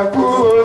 agulha.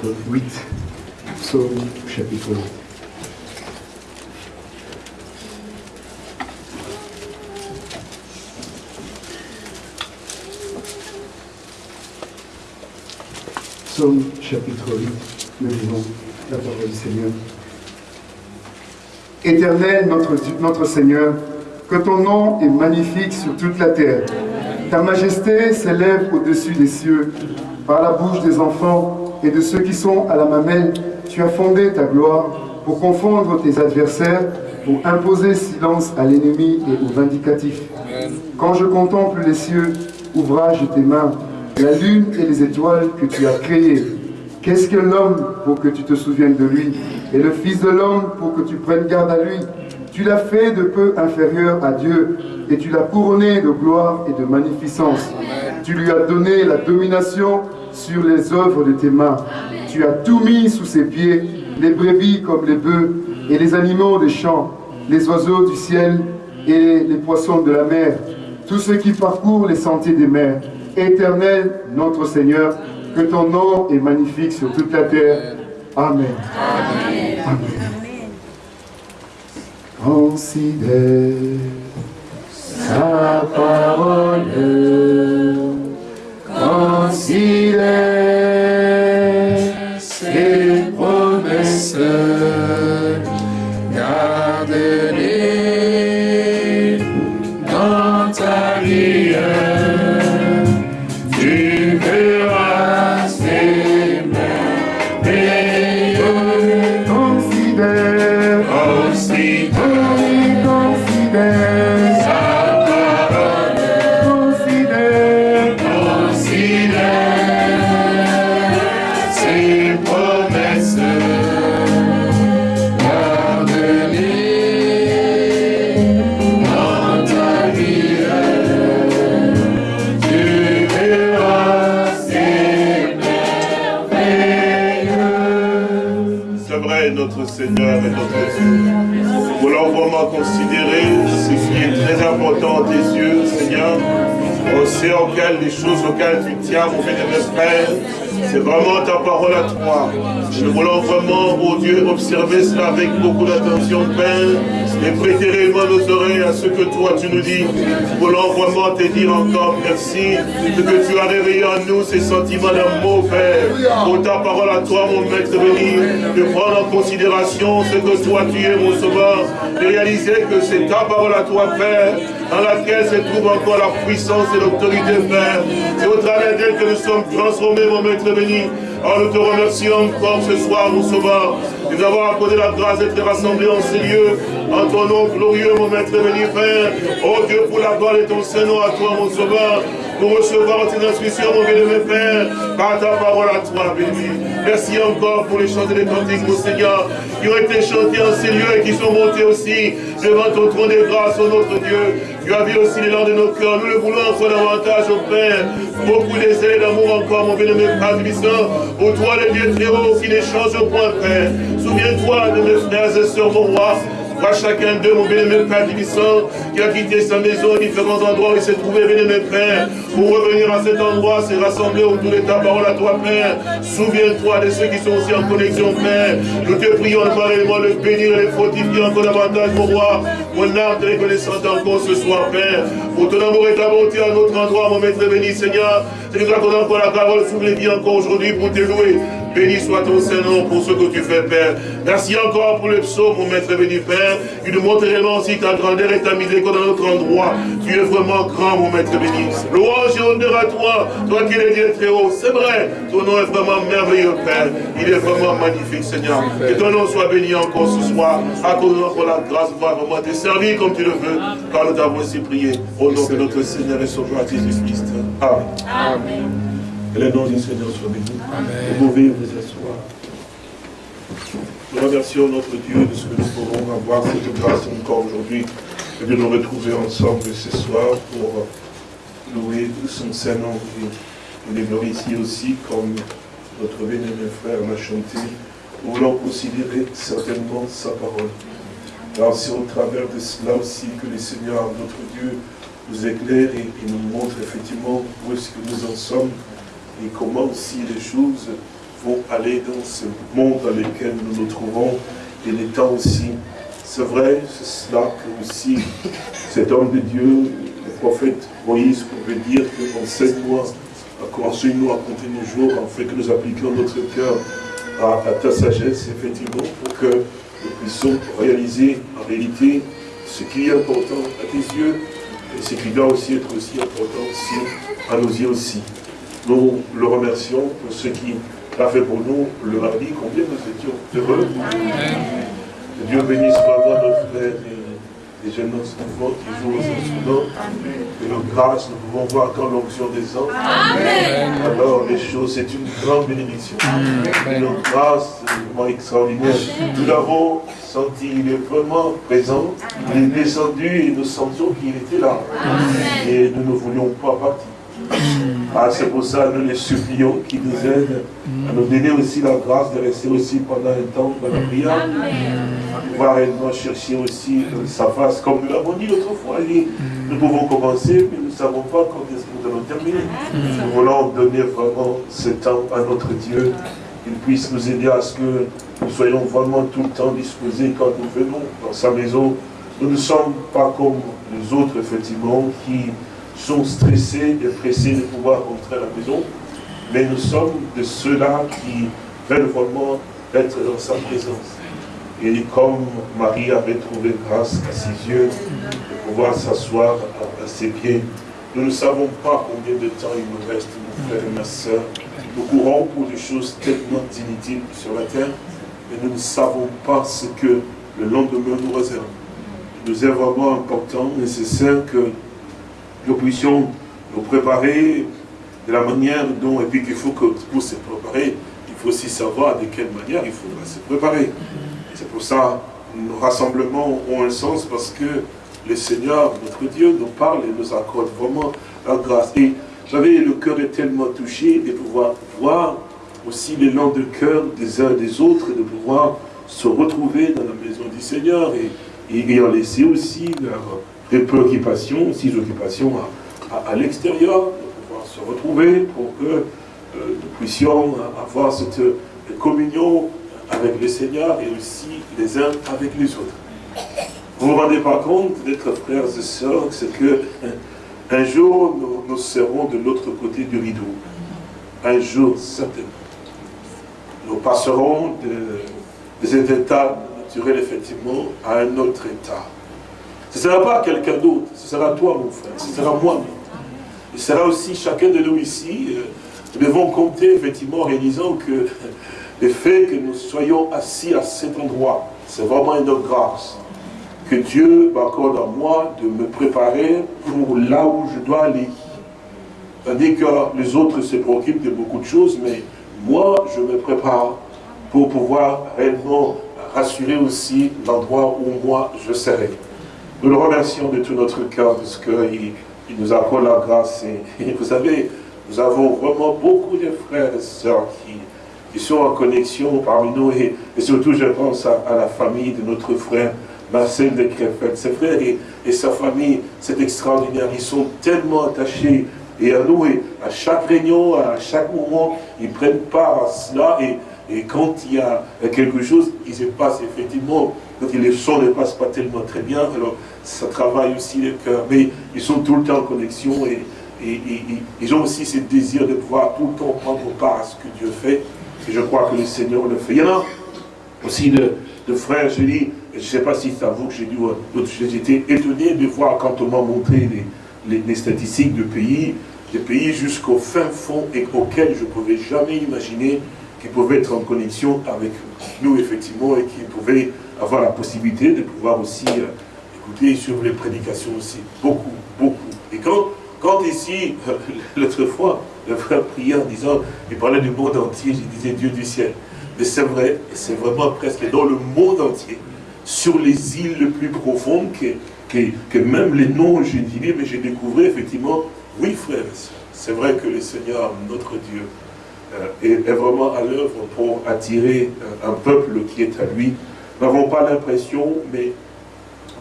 Chapitre 8. Psaume chapitre 8. Psaume chapitre 8, nous lisons la parole du Seigneur. Éternel notre, notre Seigneur, que ton nom est magnifique sur toute la terre. Ta majesté s'élève au-dessus des cieux. Par la bouche des enfants et de ceux qui sont à la mamelle, tu as fondé ta gloire pour confondre tes adversaires, pour imposer silence à l'ennemi et au vindicatif. Quand je contemple les cieux, ouvrage de tes mains, la lune et les étoiles que tu as créées, qu'est-ce que l'homme pour que tu te souviennes de lui, et le Fils de l'homme pour que tu prennes garde à lui? Tu l'as fait de peu inférieur à Dieu, et tu l'as couronné de gloire et de magnificence. Tu lui as donné la domination sur les œuvres de tes mains. Tu as tout mis sous ses pieds, les brebis comme les bœufs, et les animaux des champs, les oiseaux du ciel et les poissons de la mer, tous ceux qui parcourent les sentiers des mers. Éternel, notre Seigneur, que ton nom est magnifique sur toute la terre. Amen. Amen. Considère sa parole. Sait auquel les choses auxquelles tu tiens, mon bénévole Frère, c'est vraiment ta parole à toi. Nous voulons vraiment, oh Dieu, observer cela avec beaucoup d'attention, Père, et prêter réellement nos oreilles à ce que toi tu nous dis. Nous voulons vraiment te dire encore merci de que tu as réveillé en nous ces sentiments d'amour, Père. Pour ta parole à toi, mon maître béni, de prendre en considération ce que toi tu es, mon sauveur, de réaliser que c'est ta parole à toi, Père, dans laquelle se trouve encore la puissance et l'autorité, Père. C'est au travers d'elle que nous sommes transformés, mon maître béni. Alors nous te remercions encore ce soir, mon sauveur, de nous avoir accordé la grâce d'être rassemblés en ces lieux, en ton nom glorieux, mon maître béni, Père. Oh Dieu, pour la gloire de ton Saint-Nom à toi, mon sauveur, pour recevoir tes instructions, mon bien-aimé Père, par ta parole à toi, béni. Merci encore pour les chants et les cantiques, mon Seigneur, qui ont été chantés en ces lieux et qui sont montés aussi devant ton trône de grâce, oh notre Dieu. Tu as vu aussi l'élan de nos cœurs. Nous le voulons encore davantage, au Père. Beaucoup d'essais d'amour encore, mon bien-aimé Père. Pour toi, le Dieu très haut, qui ne change point, Père. Souviens-toi de mes frères et sœurs, mon roi. Vois chacun d'eux, mon bien-aimé Père qui a quitté sa maison, différents endroits où il s'est trouvé, bien-aimé Père, pour revenir à cet endroit, se rassembler autour de ta parole à toi, Père. Souviens-toi de ceux qui sont aussi en connexion, Père. Nous te prions pareillement le bénir et le fortifier encore davantage, mon roi. Mon âme te reconnaissante encore ce soir, Père. Pour ton amour et ta bonté à notre endroit, mon maître béni, Seigneur. Tu nous accordes encore la parole vies encore aujourd'hui pour te louer. Béni soit ton Saint-Nom pour ce que tu fais, Père. Merci encore pour le psaume, mon maître béni, Père. Tu nous montres réellement aussi ta grandeur et ta miséricorde dans notre endroit. Tu es vraiment grand, mon maître béni. Louange et honneur à toi, toi qui es Dieu très haut. C'est vrai, ton nom est vraiment merveilleux, Père. Il est vraiment magnifique, Seigneur. Que ton nom soit béni encore ce soir. Accorde-nous encore la grâce de pouvoir vraiment te servir comme tu le veux. Car nous t'avons ainsi prié. Au nom de notre Seigneur et Sauveur Jésus-Christ. Amen. Que le nom du Seigneur soit béni. Vous pouvez vous asseoir. Nous remercions notre Dieu de ce que nous pouvons avoir cette grâce encore aujourd'hui et de nous retrouver ensemble ce soir pour louer son Saint-Nom et le glorifier aussi comme notre bien-aimé frère l'a chanté. Nous voulons considérer certainement sa parole. Car c'est au travers de cela aussi que le Seigneur, notre Dieu, nous éclaire et, et nous montre effectivement où est-ce que nous en sommes et comment aussi les choses faut aller dans ce monde dans lequel nous nous trouvons. Il est temps aussi, c'est vrai, c'est cela que aussi cet homme de Dieu, le prophète Moïse, pouvait dire que enseigne-moi, enseigne-nous à compter nos jours, afin que nous appliquions notre cœur à, à ta sagesse, effectivement, pour que nous puissions réaliser en réalité ce qui est important à tes yeux et ce qui doit aussi être aussi important aussi à nos yeux aussi. Nous le remercions pour ce qui a fait pour nous le mardi, combien nous étions heureux. Que Dieu bénisse vraiment notre frère et les jeunes enfants qui jouent aux instruments. Et nos grâces, nous pouvons voir quand l'onction descend. Alors les choses, c'est une grande bénédiction. Et nos grâces, c'est vraiment extraordinaire. Nous l'avons senti, il est vraiment présent. Il est descendu et nous sentions qu'il était là. Et nous ne voulions pas partir. Ah, c'est pour ça que nous les supplions qui nous aident à nous donner aussi la grâce de rester aussi pendant un temps dans la prière. Pouvoir réellement chercher aussi sa face, comme nous l'avons dit l'autre fois. il dit, Nous pouvons commencer, mais nous ne savons pas quand est-ce que nous allons terminer. Nous voulons donner vraiment ce temps à notre Dieu, qu'il puisse nous aider à ce que nous soyons vraiment tout le temps disposés quand nous venons dans sa maison. Nous ne sommes pas comme les autres, effectivement, qui sont stressés et pressés de pouvoir rentrer à la maison, mais nous sommes de ceux-là qui veulent vraiment être dans sa présence. Et comme Marie avait trouvé grâce à ses yeux de pouvoir s'asseoir à, ses pieds, nous ne savons pas combien de temps il nous reste, mon frère et ma soeur. Nous courons pour des choses tellement inutiles sur la terre, mais nous ne savons pas ce que le lendemain nous réserve. Il nous est vraiment important, nécessaire que puissions nous préparer de la manière dont, et puis qu'il faut que pour se préparer, il faut aussi savoir de quelle manière il faudra se préparer. C'est pour ça nos rassemblements ont un sens parce que le Seigneur, notre Dieu, nous parle et nous accorde vraiment la grâce. Et j'avais le cœur est tellement touché de pouvoir voir aussi l'élan de cœur des uns et des autres, de pouvoir se retrouver dans la maison du Seigneur et, et ayant laissé aussi leur des préoccupations, aussi occupations à, à, l'extérieur, de pouvoir se retrouver pour que euh, nous puissions avoir cette communion avec le Seigneur et aussi les uns avec les autres. Vous ne vous rendez pas compte d'être frères et sœurs, c'est que un jour nous, nous serons de l'autre côté du rideau. Un jour, certainement. Nous passerons de, de cet état naturel, effectivement, à un autre état. Ce ne sera pas quelqu'un d'autre, ce sera toi mon frère, ce sera moi. Ce sera aussi chacun de nous ici. Nous devons compter effectivement en réalisant que le fait que nous soyons assis à cet endroit, c'est vraiment une grâce. Que Dieu m'accorde à moi de me préparer pour là où je dois aller. Tandis que les autres se préoccupent de beaucoup de choses, mais moi, je me prépare pour pouvoir réellement rassurer aussi l'endroit où moi je serai. Nous le remercions de tout notre cœur parce qu'il il nous accorde la grâce. Et, vous savez, nous avons vraiment beaucoup de frères et sœurs qui, qui sont en connexion parmi nous. Et, surtout, je pense à, la famille de notre frère Marcel de Crépette. Ses frères et, sa famille, c'est extraordinaire. Ils sont tellement attachés et à nous. Et à chaque réunion, à chaque moment, ils prennent part à cela. Et, et quand il y a quelque chose, il se passe effectivement quand les sons ne passent pas tellement très bien, alors ça travaille aussi le cœur. Mais ils sont tout le temps en connexion et, ils ont aussi ce désir de pouvoir tout le temps prendre part à ce que Dieu fait. Et je crois que le Seigneur le fait. Il y en a aussi de, de frères, je dis, je ne sais pas si c'est à vous que j'ai dit, j'étais étonné de voir quand on m'a montré les, les, les, statistiques de pays, des pays jusqu'au fin fond et auxquels je ne pouvais jamais imaginer qu'ils pouvaient être en connexion avec nous, effectivement, et qui pouvaient avoir la possibilité de pouvoir aussi euh, écouter sur les prédications aussi. Beaucoup, beaucoup. Et quand, quand ici, euh, l'autre fois, le frère priait en disant, il parlait du monde entier, je disais Dieu du ciel. Mais c'est vrai, c'est vraiment presque dans le monde entier, sur les îles les plus profondes, que, que, même les noms, je dirais, mais j'ai découvert effectivement, oui frère, c'est vrai que le Seigneur, notre Dieu, euh, est, vraiment à l'œuvre pour attirer un peuple qui est à lui, nous n'avons pas l'impression, mais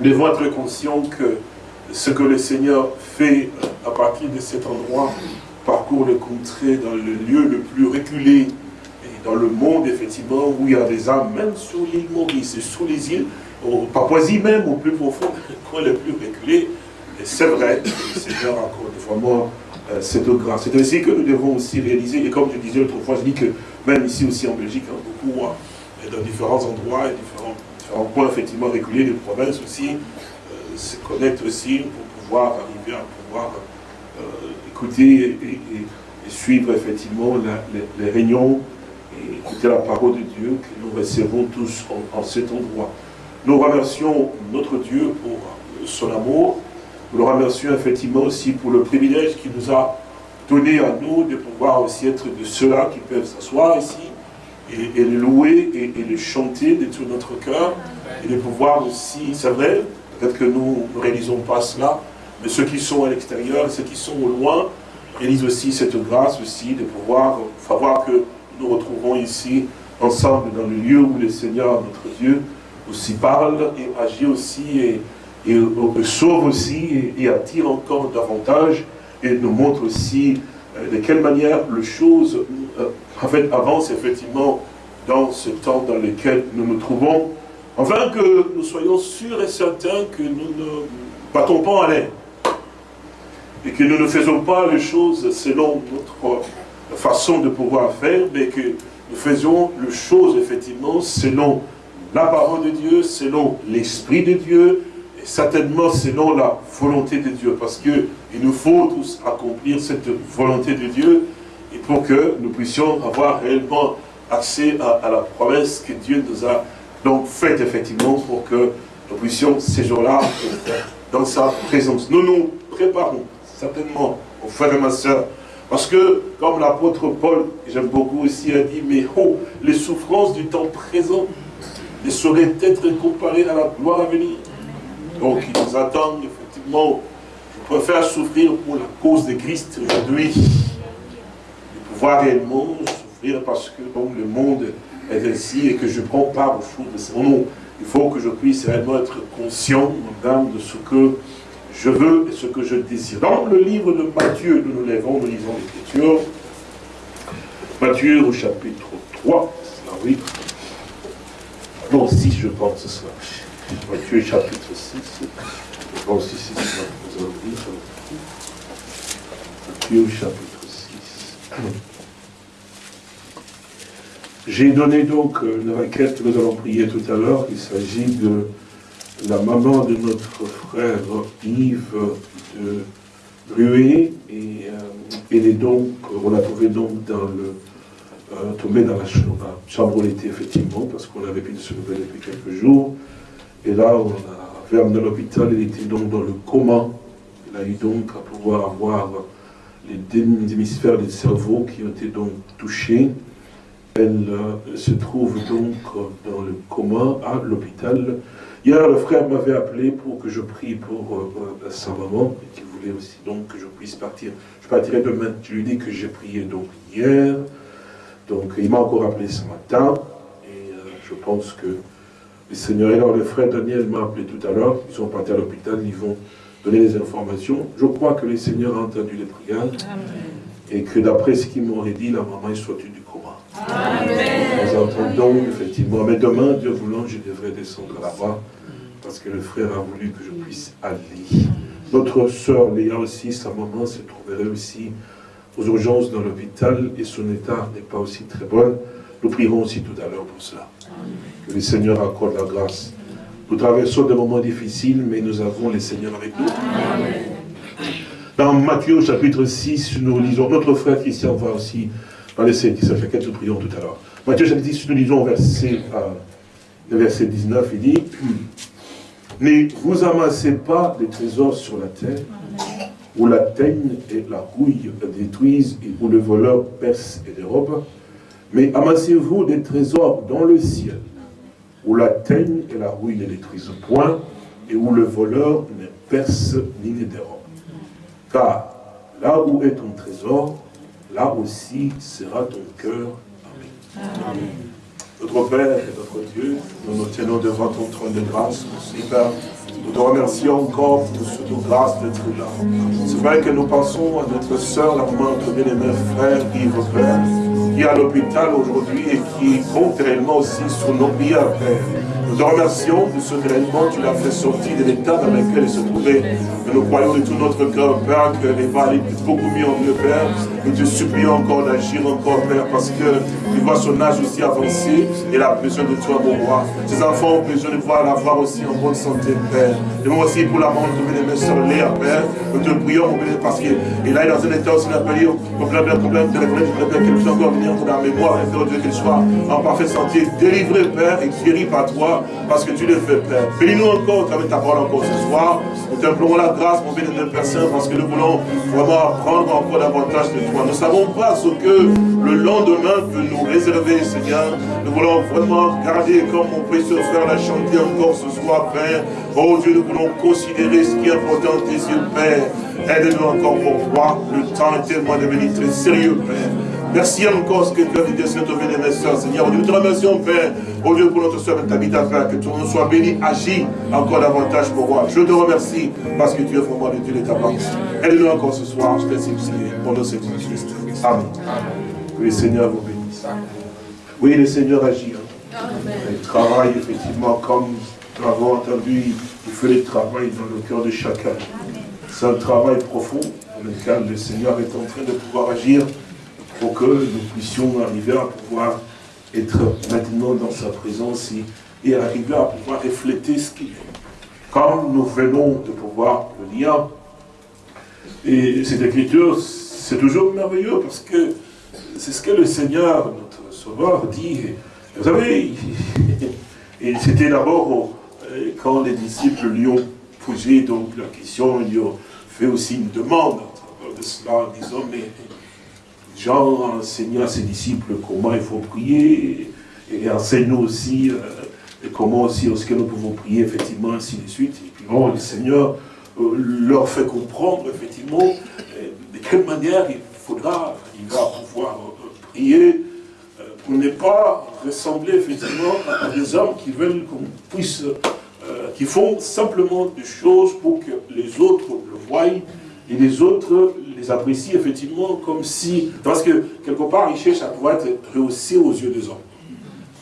devons être conscients que ce que le Seigneur fait à partir de cet endroit parcourt le contrée dans le lieu le plus reculé et dans le monde, effectivement, où il y a des âmes, même sur l'île Maurice, sur les îles, au Papouasie même, au plus profond, coin le plus reculé. Et c'est vrai, le Seigneur accorde vraiment euh, cette grâce. C'est ainsi que nous devons aussi réaliser, et comme je disais autrefois, je dis que même ici aussi en Belgique, hein, beaucoup, hein, dans différents endroits, et différents, différents points effectivement reculés de provinces aussi, euh, se connectent aussi pour pouvoir arriver à pouvoir euh, écouter et, suivre effectivement les, réunions et écouter la parole de Dieu que nous recevons tous en, en cet endroit. Nous remercions notre Dieu pour son amour. Nous le remercions effectivement aussi pour le privilège qu'il nous a donné à nous de pouvoir aussi être de ceux-là qui peuvent s'asseoir ici et, le louer et, le chanter de tout notre cœur et de pouvoir aussi, c'est vrai, peut-être que nous ne réalisons pas cela, mais ceux qui sont à l'extérieur, ceux qui sont au loin, réalisent aussi cette grâce aussi de pouvoir savoir que nous retrouvons ici ensemble dans le lieu où le Seigneur, notre Dieu, aussi parle et agit aussi et, sauve aussi et, et attire encore davantage et nous montre aussi euh, de quelle manière les choses euh, en fait, avancent effectivement dans ce temps dans lequel nous nous trouvons, afin que nous soyons sûrs et certains que nous ne battons pas en l'air et que nous ne faisons pas les choses selon notre façon de pouvoir faire, mais que nous faisons les choses effectivement selon la parole de Dieu, selon l'Esprit de Dieu, et certainement selon la volonté de Dieu, parce que il nous faut tous accomplir cette volonté de Dieu, et pour que nous puissions avoir réellement accès à, la promesse que Dieu nous a donc faite effectivement, pour que nous puissions ces jours-là dans sa présence. Nous nous préparons certainement, aux frères et ma soeur, parce que, comme l'apôtre Paul, j'aime beaucoup aussi, a dit, mais oh, les souffrances du temps présent ne sauraient être comparées à la gloire à venir. Donc, ils nous attendent, effectivement, je préfère souffrir pour la cause de Christ aujourd'hui, pouvoir réellement souffrir parce que donc, le monde est ainsi et que je prends part aux choses de son nom. Il faut que je puisse réellement être conscient, madame, de ce que je veux et ce que je désire. Dans le livre de Matthieu, nous nous lèvons, nous lisons l'Écriture. Matthieu au chapitre 3, c'est là, oui. Non, 6, je pense, cela. Matthieu chapitre 6. Je pense ici, c'est ça. Nous allons lire. Matthieu chapitre 6. J'ai donné donc euh, une requête que nous allons prier tout à l'heure. Il s'agit de la maman de notre frère Yves de Rué. Et euh, elle est donc, on l'a trouvé donc dans le, euh, tombée dans la chambre, était effectivement, parce qu'on avait pu se lever depuis quelques jours. Et là, on l'a fait amener à l'hôpital, elle était donc dans le coma. Elle a eu donc à pouvoir avoir les hémisphères du cerveau qui ont été donc touchés. Elle euh, se trouve donc dans le coma à l'hôpital. Hier, le frère m'avait appelé pour que je prie pour euh, euh, sa maman, et qu'il voulait aussi donc que je puisse partir. Je partirai demain. Je lui dis que j'ai prié donc hier. Donc il m'a encore appelé ce matin. Et euh, je pense que le Seigneur, et alors le frère Daniel m'a appelé tout à l'heure. Ils sont partis à l'hôpital, ils vont donner les informations. Je crois que le Seigneur a entendu les prières. Et que d'après ce qu'ils m'aurait dit, la maman est sortie du Nous entendons effectivement, mais demain, Dieu voulant, je devrais descendre là-bas, parce que le frère a voulu que je puisse aller. Notre sœur Léa aussi, sa maman se trouverait aussi aux urgences dans l'hôpital, et son état n'est pas aussi très bon. Nous prierons aussi tout à l'heure pour cela. Que le Seigneur accorde la grâce. Nous traversons des moments difficiles, mais nous avons le Seigneur avec nous. Dans Matthieu chapitre 6, nous lisons, notre frère Christian va aussi dans les qui ça fait quatre nous prions tout à l'heure. Matthieu chapitre 6, nous lisons verset, euh, verset 19, il dit, Ne vous amassez pas des trésors sur la terre, où la teigne et la rouille détruisent et où le voleur perce et dérobe, mais amassez-vous des trésors dans le ciel, où la teigne et la rouille ne détruisent point, et où le voleur ne perce ni ne dérobe. Car là où est ton trésor, là aussi sera ton cœur. Amen. Notre Père et notre Dieu, nous nous tenons devant ton trône de grâce, Seigneur. Nous te remercions encore pour cette grâce d'être là. C'est vrai que nous pensons à notre soeur, la maman, notre bien-aimé frère Yves Père, qui est à l'hôpital aujourd'hui et qui compte réellement aussi sur nos prières, Père. Nous te remercions de ce que tu l'as fait sortir de l'état dans lequel il se trouvait. Et nous croyons de tout notre cœur, Père, qu'elle va aller beaucoup mieux en mieux, Père. Nous te supplions encore d'agir encore, Père, parce que tu vois son âge aussi avancé. et Elle a besoin de toi, mon roi. Ses enfants ont besoin de voir la voir aussi en bonne santé, Père. Et moi aussi pour la maman de mes soeurs Léa, Père. Nous te prions, parce qu'il est dans un état aussi d'appelé, problème, problème, problème, problème, qu'elle puisse encore venir dans la mémoire, Père Dieu, qu'elle soit en parfaite santé, délivrée, Père, et guérie par toi, parce que tu le fais, Père. Bénis-nous encore, avec ta parole encore ce soir. Nous t'implorons la grâce, mon béni, de Saint, parce que nous voulons vraiment apprendre encore davantage de Nous ne savons pas ce que le lendemain peut nous réserver, Seigneur. Nous voulons vraiment garder, comme mon précieux frère l'a chanté encore ce soir, Père. Oh Dieu, nous voulons considérer ce qui est important tes yeux, Père. Aide-nous encore pour voir. Le temps est tellement devenu très sérieux, Père. Merci encore ce que tu as dit, Seigneur, béni, mes soeurs, Seigneur. Nous te remercions, Père, au Dieu pour notre soeur Tabitha, Père, que ton nom soit béni, agis encore davantage pour moi. Je te remercie parce que tu es vraiment le Dieu de ta parole. Aide-nous encore ce soir, je t'ai supplié, pour le Seigneur Christ. Amen. Que le Seigneur vous bénisse. Oui, le Seigneur agit. hein. Il travaille effectivement comme nous l'avons entendu, il fait le travail dans le cœur de chacun. C'est un travail profond dans lequel le Seigneur est en train de pouvoir agir pour que nous puissions arriver à pouvoir être maintenant dans sa présence et, arriver à pouvoir refléter ce qu'il est. Comme nous venons de pouvoir le lire, et cette écriture, c'est toujours merveilleux parce que c'est ce que le Seigneur, notre Sauveur, dit. Vous savez, c'était d'abord euh, quand les disciples lui ont posé donc la question, ils lui ont fait aussi une demande à travers de cela, en disant, mais Jean a enseigné à ses disciples comment il faut prier, et enseigne-nous aussi euh, comment aussi est-ce que nous pouvons prier, effectivement, ainsi de suite. Et puis bon, le Seigneur euh, leur fait comprendre, effectivement, euh, de quelle manière il faudra, il va pouvoir prier, pour ne pas ressembler, effectivement, à des hommes qui veulent qu'on puisse, qui font simplement des choses pour que les autres le voient, et les autres les apprécient effectivement comme si, parce que quelque part ils cherchent à pouvoir être rehaussés aux yeux des hommes.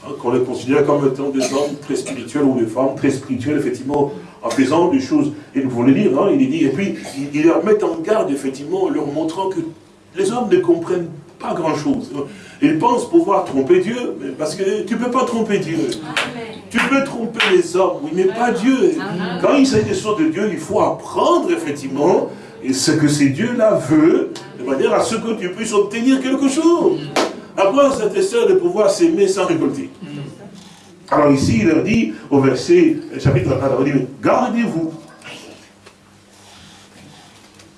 Hein, qu'on les considère comme étant des hommes très spirituels ou des femmes très spirituelles, effectivement, en faisant des choses. Et nous voulons lire, hein, il dit, et puis ils il leur mettent en garde, effectivement, en leur montrant que les hommes ne comprennent pas grand-chose. Ils pensent pouvoir tromper Dieu, mais parce que tu ne peux pas tromper Dieu. Tu peux tromper les hommes, oui, mais pas Dieu. Quand il s'agit des choses de Dieu, il faut apprendre, effectivement, et ce que ces dieux-là veulent, de manière à ce que tu puisses obtenir quelque chose. À quoi ça te sert de pouvoir s'aimer sans récolter Alors ici, il leur dit, au verset, chapitre 1, il dit, gardez-vous.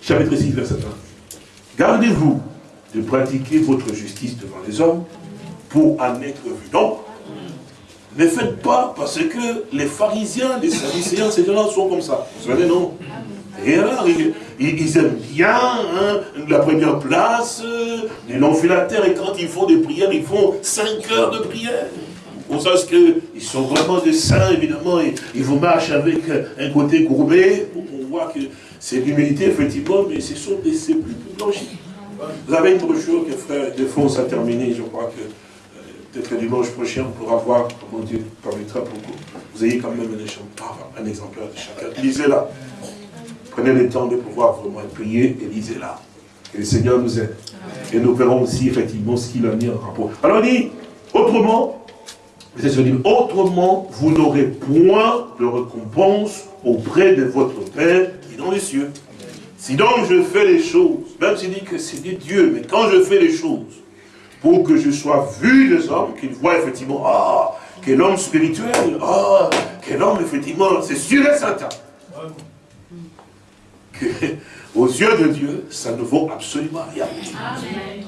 Chapitre 6, verset 1. Gardez-vous de pratiquer votre justice devant les hommes pour en être vu. Donc, ne faites pas parce que les pharisiens, les sadducéens, ces gens-là sont comme ça. Vous savez, non? Et alors, ils, aiment bien hein, la première place, euh, les la terre, et quand ils font des prières, ils font 5 heures de prière. On sait qu'ils sont vraiment des saints, évidemment, ils vous marchent avec un côté gourmet. On voit que c'est l'humilité, effectivement, mais ce sont des blanchis. Vous avez une brochure que frère Defonce a terminée, je crois que euh, peut-être dimanche prochain, on pourra voir comment Dieu permettra pour que vous ayez quand même un, un exemplaire de chacun. Lisez-la. Prenez le temps de pouvoir vraiment prier et lisez-la. Que le Seigneur nous aide. Et nous verrons aussi effectivement ce qu'il a mis en rapport. Alors il dit, autrement, autrement, vous n'aurez point de récompense auprès de votre Père qui est dans les cieux. Si donc je fais les choses, même s'il dit que c'est des dieux, mais quand je fais les choses, pour que je sois vu des hommes, qu'ils voient effectivement, ah, quel homme spirituel, ah, quel homme effectivement, c'est sûr et certain. Que, aux yeux de Dieu, ça ne vaut absolument rien.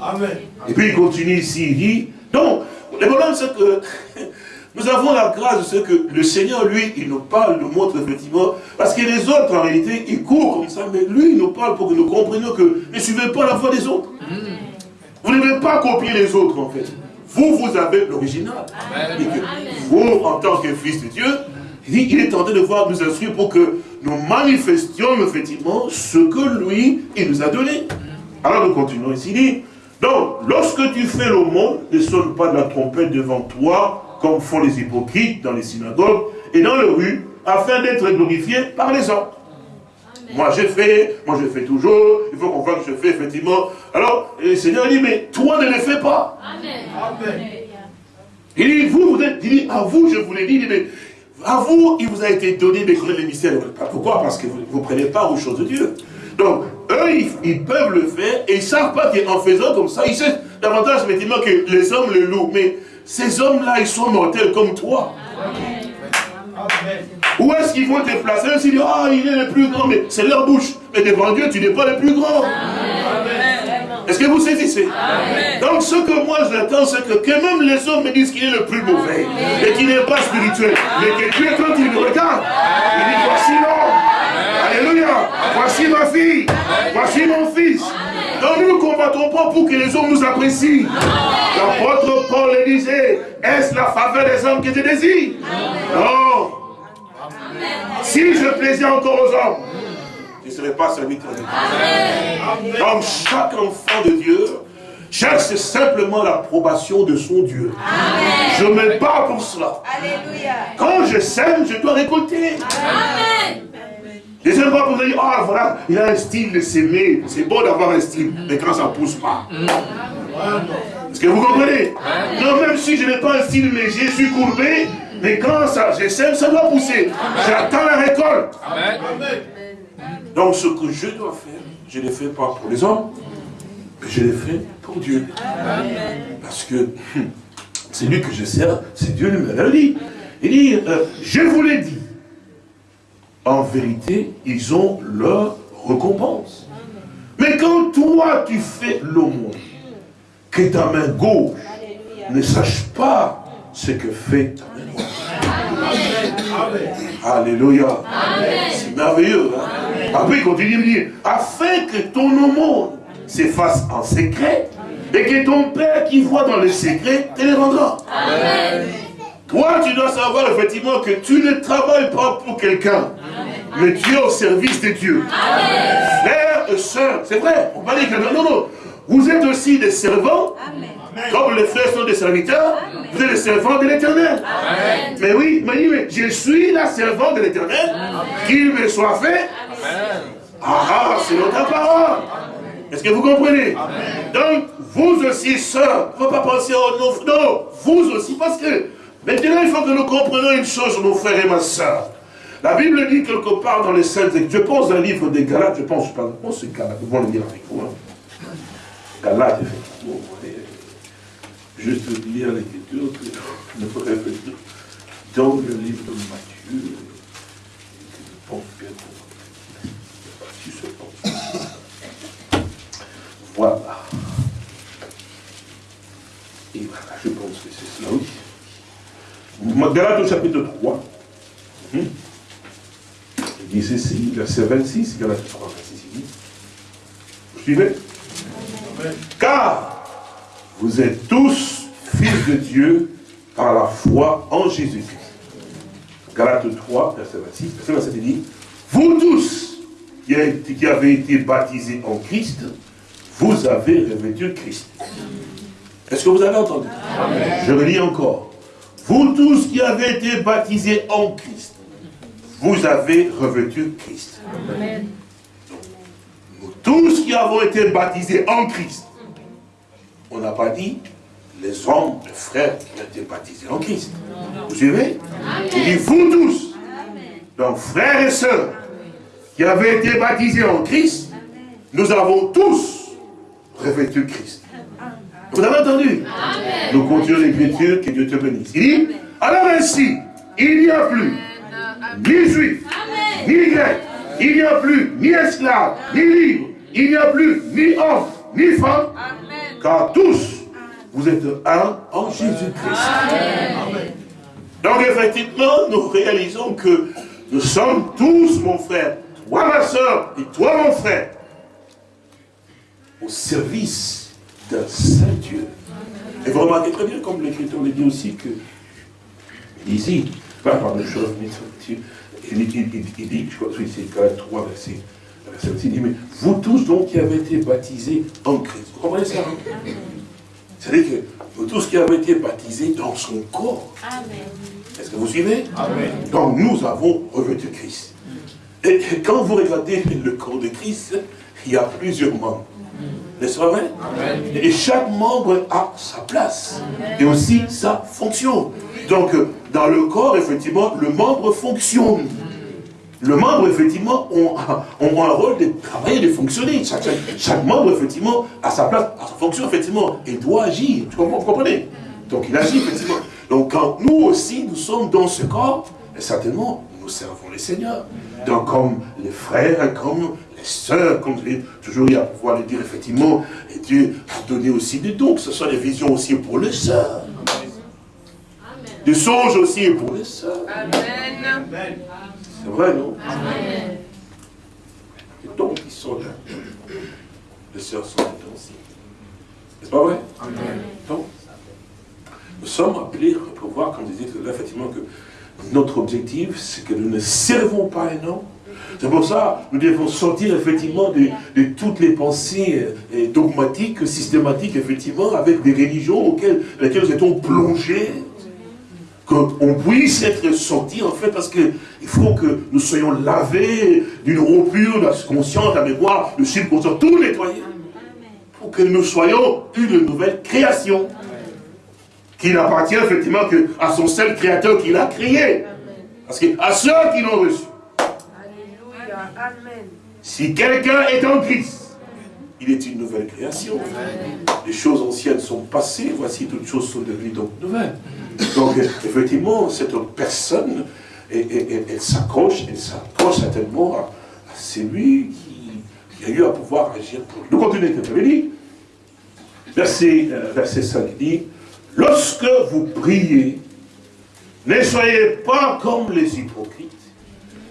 Amen. Et puis il continue ici, il dit, donc, le problème c'est que nous avons la grâce de ce que le Seigneur, lui, il nous parle, nous montre effectivement, parce que les autres, en réalité, ils courent comme ça, mais lui, il nous parle pour que nous comprenions que ne suivez pas la voie des autres. Vous ne devez pas copier les autres, en fait. vous, vous avez l'original. Et que Vous, en tant que fils de Dieu, il dit, il est en train de voir nous instruire pour que nous manifestions effectivement ce que lui, il nous a donné. Alors nous continuons ici. Dit, donc, lorsque tu fais l'aumône, ne sonne pas de la trompette devant toi, comme font les hypocrites dans les synagogues et dans les rues, afin d'être glorifiés par les hommes. Moi j'ai fait, moi je fais toujours, il faut qu'on voit que je fais effectivement. Alors, le Seigneur dit, mais toi ne le fais pas. Il dit, vous, vous êtes, il dit, à vous, je vous l'ai dit, il dit, mais à vous, il vous a été donné de connaître les mystères. Pourquoi? Parce que vous ne prenez pas aux choses de Dieu. Donc, eux, ils, peuvent le faire et ils ne savent pas qu'en faisant comme ça, ils savent davantage effectivement que les hommes le louent. Mais ces hommes-là, ils sont mortels comme toi. Où est-ce qu'ils vont te placer? Ils disent, ah, il est le plus grand, mais c'est leur bouche. Mais devant Dieu, tu n'es pas le plus grand. Est-ce que vous saisissez Donc ce que moi j'attends, c'est que, que même les hommes me disent qu'il est le plus mauvais et qu'il n'est pas spirituel. Mais que Dieu, quand il me regarde, il dit, voici l'homme. Alléluia. Voici ma fille. Voici mon fils. Donc nous ne combattons pas pour que les hommes nous apprécient. L'apôtre Paul le disait, est-ce la faveur des hommes que je désire? Non. Si je plaisais encore aux hommes, ne serais pas serviteur de Dieu. Donc chaque enfant de Dieu cherche simplement l'approbation de son Dieu. Je me bats pour cela. Quand je sème, je dois récolter. Je ne sais pas pour vous dire, ah voilà, il a un style de s'aimer. C'est bon d'avoir un style, mais quand ça ne pousse pas. Est-ce que vous comprenez? Non, même si je n'ai pas un style, mais je suis courbé, mais quand ça, je sème, ça doit pousser. J'attends la récolte. Donc ce que je dois faire, je ne le fais pas pour les hommes, mais je le fais pour Dieu. Parce que hum, c'est lui que je sers, c'est Dieu lui-même. Il dit, il dit euh, je vous l'ai dit, en vérité, ils ont leur récompense. Mais quand toi, tu fais l'aumône, que ta main gauche ne sache pas ce que fait ta main droite. Alléluia. C'est merveilleux. Hein? Après, il continue de dire, afin que ton aumône s'efface en secret, et que ton Père qui voit dans le secret te les rendra. Toi, tu dois savoir effectivement que tu ne travailles pas pour quelqu'un, mais tu es au service de Dieu. Frères et sœurs, c'est vrai, on parle que non, non, vous êtes aussi des servants, comme les frères sont des serviteurs, vous êtes des servants de l'éternel. Mais oui, mais, mais je suis la servante de l'éternel, qu'il me soit fait. Ah, ah c'est notre parole. Est-ce que vous comprenez? Donc, vous aussi, sœurs, ne faut pas penser au non, non, vous aussi, parce que maintenant, il faut que nous comprenions une chose, mon frère et ma soeur. La Bible dit quelque part dans les Saintes je pense un livre des Galates, je pense, je pense c'est Galates, vous le dire avec moi? Galates, effectivement. Juste lire l'écriture, ne pas dire. Dans le livre de Matthieu, je pense bien Voilà. Et voilà, je pense que c'est cela, oui. Galates au chapitre 3. Hum. Il dit ceci, verset 26, Galates 3, 26, il dit. Vous suivez? Car vous êtes tous fils de Dieu par la foi en Jésus-Christ. Galates 3, verset 26, verset 27, il dit, vous tous qui avez été baptisés en Christ, vous avez revêtu Christ. Est-ce que vous avez entendu? Je le lis encore. Vous tous qui avez été baptisés en Christ, vous avez revêtu Christ. Nous tous qui avons été baptisés en Christ, on n'a pas dit les hommes, les frères qui ont été baptisés en Christ. Vous suivez? Il dit vous tous. Donc frères et sœurs qui avaient été baptisés en Christ, nous avons tous revêtu Christ. Vous avez entendu? Nous continuons l'écriture, que Dieu te bénisse. Il dit, alors ainsi, il n'y a plus ni juif, ni grec, il n'y a plus ni esclave, ni libre, il n'y a plus ni homme, ni femme, car tous, vous êtes un en Jésus-Christ. Donc effectivement, nous réalisons que nous sommes tous, mon frère, toi ma soeur et toi mon frère, au service d'un Saint Dieu. Et vous remarquez très bien, comme l'Écriture le dit aussi, que ici, pas par de choses, mais il, il, il, il dit, je crois que c'est Galates 3, verset, verset 6, il dit, mais vous tous donc qui avez été baptisés en Christ, vous comprenez ça hein? C'est-à-dire que vous tous qui avez été baptisés dans son corps, est-ce que vous suivez? Donc nous avons revêtu Christ. Et quand vous regardez le corps de Christ, il y a plusieurs membres. N'est-ce pas vrai? Et chaque membre a sa place. Et aussi sa fonction. Donc, dans le corps, effectivement, le membre fonctionne. Le membre, effectivement, ont, ont un rôle de travailler, de fonctionner. Chaque, chaque- membre, effectivement, a sa place, a sa fonction, effectivement. Il doit agir. Vous comprenez? Donc, il agit, effectivement. Donc, quand nous aussi, nous sommes dans ce corps, et certainement, servons les seigneurs. Donc, comme les frères, comme les sœurs, comme je l'ai toujours eu à pouvoir le dire, effectivement, et Dieu a donné aussi des dons, que ce soit des visions aussi pour les sœurs. Des songes aussi pour les sœurs. C'est vrai, non? Les dons qui sont là. Les sœurs sont là aussi. N'est-ce pas vrai? Donc, nous sommes appelés à pouvoir, comme je disais tout à l'heure, effectivement, que notre objectif, c'est que nous ne servons pas un homme. C'est pour ça que nous devons sortir effectivement de, de toutes les pensées euh, dogmatiques, systématiques, effectivement, avec des religions auxquelles, dans nous étions plongés. Qu'on puisse être sorti en fait parce que il faut que nous soyons lavés d'une rompure de la conscience, de la mémoire, le subconscient, tout nettoyé. Pour que nous soyons une nouvelle création qui n'appartient effectivement que à son seul créateur qui l'a créé parce que à ceux qui l'ont reçu Alléluia. Amen. si quelqu'un est en Christ il est une nouvelle création les choses anciennes sont passées, voici toutes choses sont devenues donc nouvelles. Donc effectivement, cette personne, elle s'accroche, elle s'accroche certainement à, à celui qui, qui a eu à pouvoir agir pour lui. Nous continuons. Verset, euh, verset 5 dit, lorsque vous priez, ne soyez pas comme les hypocrites,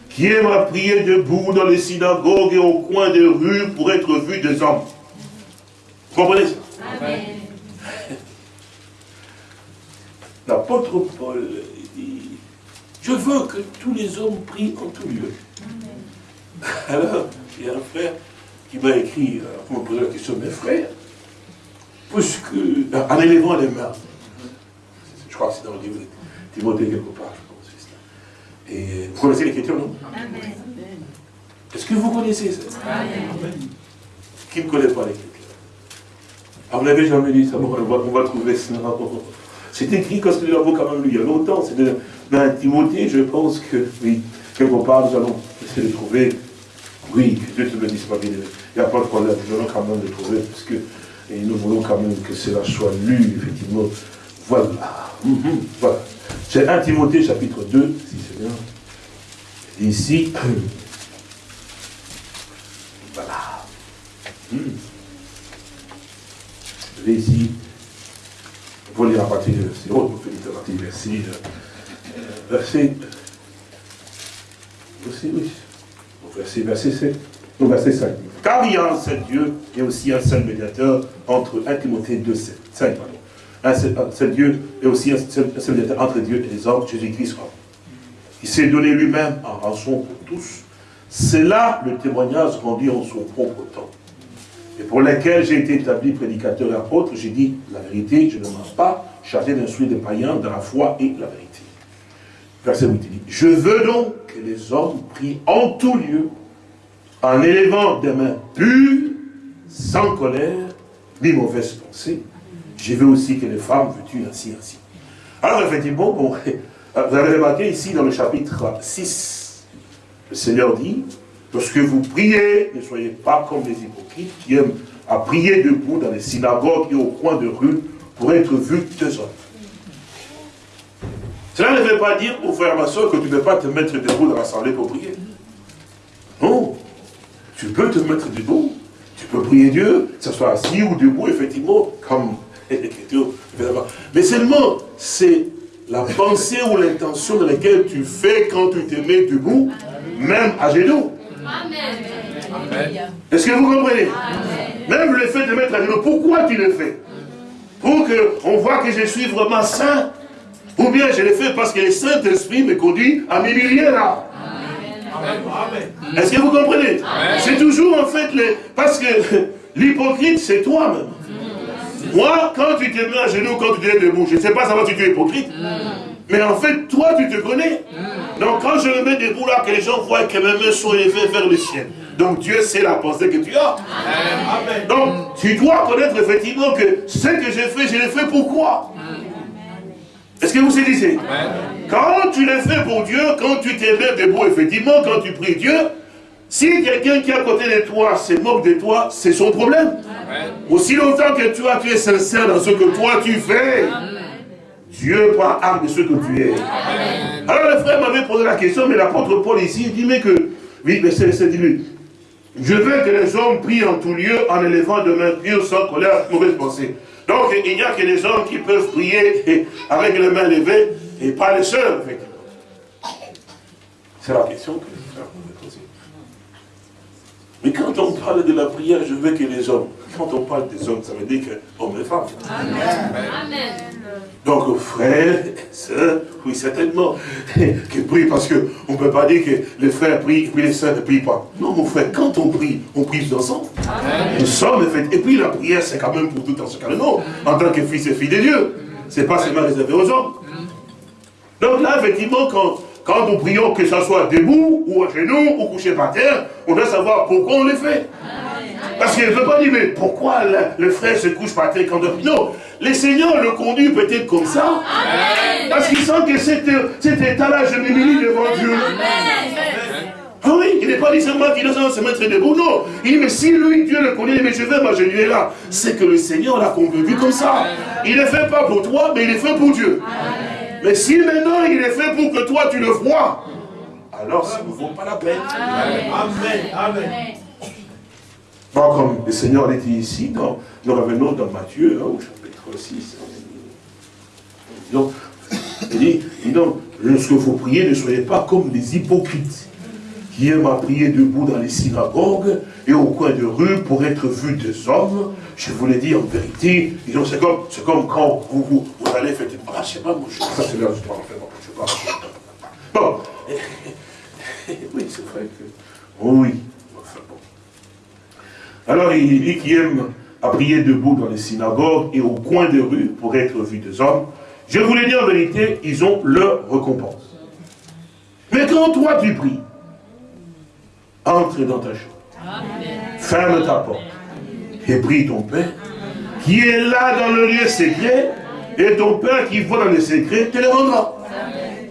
qui aiment à prier debout dans les synagogues et au coin des rues pour être vus des hommes. Vous comprenez ça? L'apôtre Paul dit, je veux que tous les hommes prient en tout lieu. Alors, il y a un frère qui m'a écrit, euh, pour me poser la question, mes frères, puisque, en élevant les mains, crois que c'est dans le livre de Timothée quelque part, je pense. Et vous connaissez l'écriture, non? Est-ce que vous connaissez ça? Qui ne connaît pas l'écriture? Ah, vous n'avez jamais lu ça, bon, on va, on va trouver ça. C'est écrit quand nous l'avons quand même lu il y a longtemps. C'est de- Timothée, je pense que, oui, quelque part, nous allons essayer de trouver. Oui, que Dieu te bénisse, ma bien Il n'y a pas de problème, nous allons quand même le trouver, parce que et nous voulons quand même que cela soit lu, effectivement. Voilà. Mhm, Voilà. C'est 1 Timothée, chapitre 2, si c'est bien. Ici, voilà. Vous avez ici, vous lire à partir du verset, oh, vous lire à partir du verset, euh, verset, verset, oui, Au verset, verset 7, au verset 5. Car il y a un seul Dieu et aussi un seul médiateur entre 1 Timothée 2, 7, 5, pardon. Un Dieu et aussi un entre Dieu et les hommes, Jésus-Christ. Il s'est donné lui-même en rançon pour tous. C'est là le témoignage rendu en son propre temps et pour lesquels j'ai été établi prédicateur et apôtre, j'ai dit la vérité, je ne mens pas, chargé d'instruire des païens dans la foi et la vérité. Verset 8 il dit, je veux donc que les hommes prient en tout lieu, en élevant des mains pures, sans colère, ni mauvaise pensée. Je veux aussi que les femmes vêtues ainsi, ainsi. Alors effectivement, bon, vous avez remarqué ici dans le chapitre 6, le Seigneur dit, lorsque vous priez, ne soyez pas comme les hypocrites qui aiment à prier debout dans les synagogues et au coin de rue pour être vus des hommes. Cela ne veut pas dire, mon frère, ma soeur, que tu ne peux pas te mettre debout dans l'assemblée pour prier. Non. Tu peux te mettre debout. Tu peux prier Dieu, que ce soit assis ou debout, effectivement, comme l'écriture. Mais seulement, c'est la pensée ou l'intention dans laquelle tu fais quand tu te mets debout, même à genoux. Est-ce que vous comprenez? Même le fait de mettre à genoux, pourquoi tu le fais? Pour qu'on voit que je suis vraiment saint, ou bien je le fais parce que le Saint-Esprit me conduit à m'humilier là. Est-ce que vous comprenez? C'est toujours en fait, les... parce que l'hypocrite c'est toi-même. Moi, quand tu te mets à genoux, quand tu te mets debout, je ne sais pas savoir si tu es hypocrite. Mais en fait, toi, tu te connais. Donc, quand je me mets debout là, que les gens voient que mes mains sont élevées vers le ciel. Donc, Dieu sait la pensée que tu as. Donc, tu dois connaître effectivement que ce que j'ai fait, je l'ai fait pourquoi Est-ce que vous saisissez? Quand tu l'as fait pour Dieu, quand tu te mets debout, effectivement, quand tu pries Dieu, si quelqu'un qui est à côté de toi se moque de toi, c'est son problème. Aussi longtemps que toi, tu es sincère dans ce que toi tu fais, Dieu prend acte de ce que tu es. Alors le frère m'avait posé la question, mais l'apôtre Paul ici, il dit, mais que, oui, mais c'est dit, je veux que les hommes prient en tout lieu en élevant de mains pures, sans colère, mauvaise pensée. Donc il n'y a que les hommes qui peuvent prier avec les mains levées et pas les seuls, effectivement. C'est la question que le frère m'avait posée. Mais quand on parle de la prière, je veux que les hommes, quand on parle des hommes, ça veut dire que hommes et femmes. Amen. Donc, frères, sœurs, oui, certainement, qui prient parce qu'on ne peut pas dire que les frères prient et puis les sœurs ne prient pas. Non, mon frère, quand on prie, on prie ensemble. Nous sommes, en fait, et puis la prière, c'est quand même pour tout en ce cas non, en tant que fils et fille de Dieu. Ce n'est pas seulement réservé aux hommes. Donc là, effectivement, quand quand nous prions, que ce soit debout, ou à genoux, ou couché par terre, on doit savoir pourquoi on le fait. Parce qu'il ne peut pas dire, mais pourquoi le, frère se couche par terre quand on Non, le Seigneur le conduit peut-être comme ça. Parce qu'il sent que cet, état-là, je m'humilie devant Dieu. Ah oui, il n'est pas dit seulement qu'il doit se mettre debout, non. Il dit, mais si lui, Dieu le connaît, mais je vais m'agenouiller là. C'est que le Seigneur l'a convaincu comme ça. Il ne fait pas pour toi, mais il est fait pour Dieu. Mais si maintenant il est fait pour que toi tu le vois, alors ça ne vaut pas la peine. Amen. Amen. Bon, comme le Seigneur l'a dit ici, nous revenons dans Matthieu, hein, au chapitre 6. Donc, il dit, donc, lorsque vous priez, ne soyez pas comme des hypocrites qui aiment à prier debout dans les synagogues et au coin de rue pour être vus des hommes. Je vous l'ai dit en vérité, c'est comme, comme quand vous, vous, vous allez faire... Ah, je sais pas, moi, je, ça c'est là, je parle, je sais pas. Bon. oui, c'est vrai que... Oui. Enfin, bon. Alors, il dit qu'il aime à prier debout dans les synagogues et au coin de rue pour être vus des hommes. Je vous l'ai dit en vérité, ils ont leur récompense. Mais quand toi tu pries, entre dans ta chambre. Ferme ta porte. Et prie ton Père, qui est là dans le lieu secret, et ton Père qui voit dans le secret te le rendra.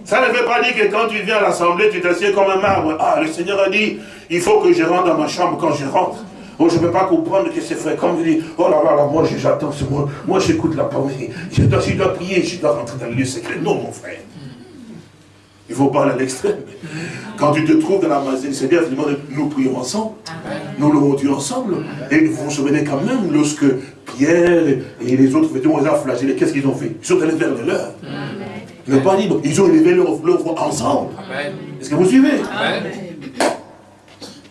Ça ne veut pas dire que quand tu viens à l'assemblée, tu t'assieds comme un marbre. Ah, le Seigneur a dit, il faut que je rentre dans ma chambre quand je rentre. Oh, je ne peux pas comprendre que c'est vrai. Comme il dit, oh là là, moi j'attends, moi, moi j'écoute la parole. Je dois, je dois prier, je dois rentrer dans le lieu secret. Non, mon frère. Il faut parler à l'extrême. Quand tu te trouves dans la maison du Seigneur, nous prions ensemble. Nous louons Dieu ensemble. Et vous vous souvenez quand même, lorsque Pierre et les autres on les a flagellés, qu'est-ce qu'ils ont fait? Ils sont allés vers le leur. Ils n'ont pas dit, ils ont élevé leur, voix ensemble. Est-ce que vous suivez?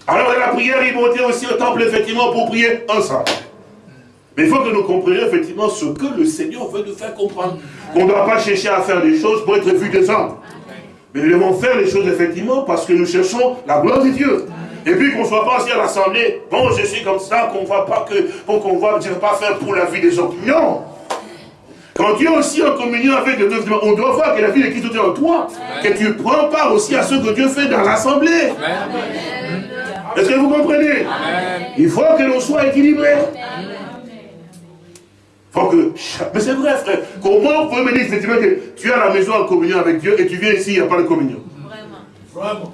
Alors dans la prière, ils montaient aussi au temple, effectivement, pour prier ensemble. Mais il faut que nous comprenions effectivement ce que le Seigneur veut nous faire comprendre. Qu'on ne doit pas chercher à faire des choses pour être vu des hommes. Mais nous devons faire les choses effectivement parce que nous cherchons la gloire de Dieu. Et puis qu'on ne soit pas assis à l'assemblée, bon je suis comme ça, qu'on ne voit pas que, qu'on voit, je ne pas faire pour la vie des autres. Non Quand tu es aussi en communion avec Dieu, on doit voir que la vie de Christ est en toi, que tu prends part aussi à ce que Dieu fait dans l'assemblée. Est-ce que vous comprenez? Il faut que l'on soit équilibré. Faut que... Mais c'est vrai, frère. Comment vous pouvez me dire effectivement que tu es à la maison en communion avec Dieu et tu viens ici, il n'y a pas de communion? Vraiment. Vraiment.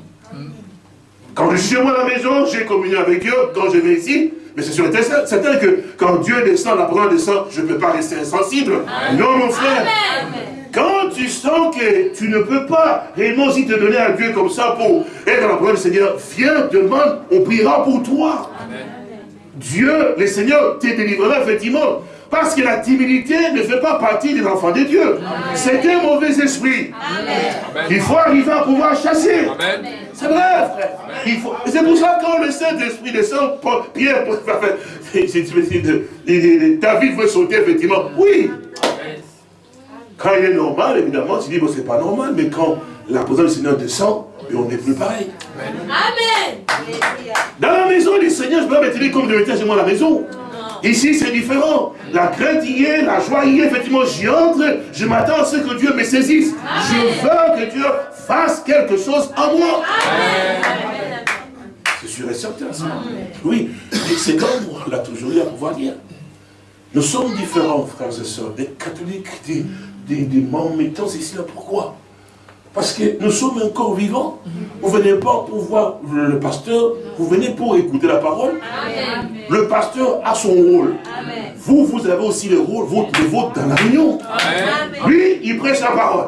Quand je suis chez moi à la maison, j'ai communion avec Dieu. Quand je viens ici, mais c'est sûr certain que quand Dieu descend, la parole descend, je ne peux pas rester insensible. Non, mon frère. Quand tu sens que tu ne peux pas réellement aussi te donner à Dieu comme ça pour être dans la parole du Seigneur, viens, demande, on priera pour toi. Dieu, le Seigneur, te délivrera effectivement Parce que la timidité ne fait pas partie des enfants de Dieu. C'est un mauvais esprit. Il faut arriver à pouvoir chasser. C'est vrai, frère. C'est pour ça que quand le Saint-Esprit descend, Pierre, David veut sauter, effectivement. Oui. Quand il est normal, évidemment, tu dis, bon, c'est pas normal, mais quand la présence du Seigneur descend, on n'est plus pareil. Amen. Dans la maison du Seigneur, je peux pas me comme je mettais chez moi à la maison. Ici, c'est différent. La crainte y est, la joie y est. Effectivement, j'y entre. Je m'attends à ce que Dieu me saisisse. Je veux que Dieu fasse quelque chose en moi. C'est sûr et certain, ça. Oui. C'est comme on l'a toujours eu à pouvoir dire. Nous sommes différents, frères et sœurs, des catholiques, des, des, des mahométans, ici là. Pourquoi? Parce que nous sommes encore vivants. Vous ne venez pas pour voir le pasteur, vous venez pour écouter la parole. Le pasteur a son rôle. Vous, vous avez aussi le rôle, votre, le vôtre dans la réunion. Lui, il prêche la parole.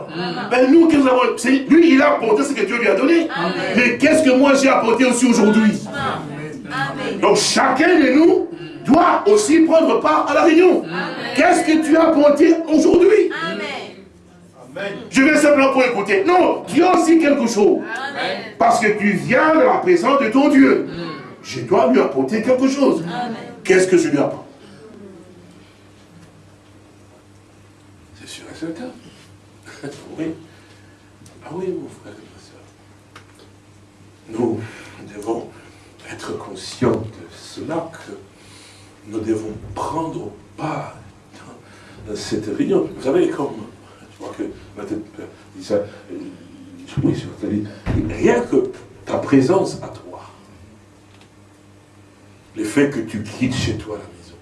Ben nous, nous avons, lui, il a apporté ce que Dieu lui a donné. Mais qu'est-ce que moi j'ai apporté aussi aujourd'hui? Donc chacun de nous doit aussi prendre part à la réunion. Qu'est-ce que tu as apporté aujourd'hui? Je vais simplement pour écouter. Non, tu as aussi quelque chose. Parce que tu viens de la présence de ton Dieu. Je dois lui apporter quelque chose. Qu'est-ce que je lui apporte? C'est sûr et certain. oui. Ah oui, mon frère et ma soeur. Nous devons être conscients de cela que nous devons prendre part dans cette réunion. Vous savez, comme je crois que dit ça, je rien que ta présence à toi, le fait que tu quittes chez toi la maison,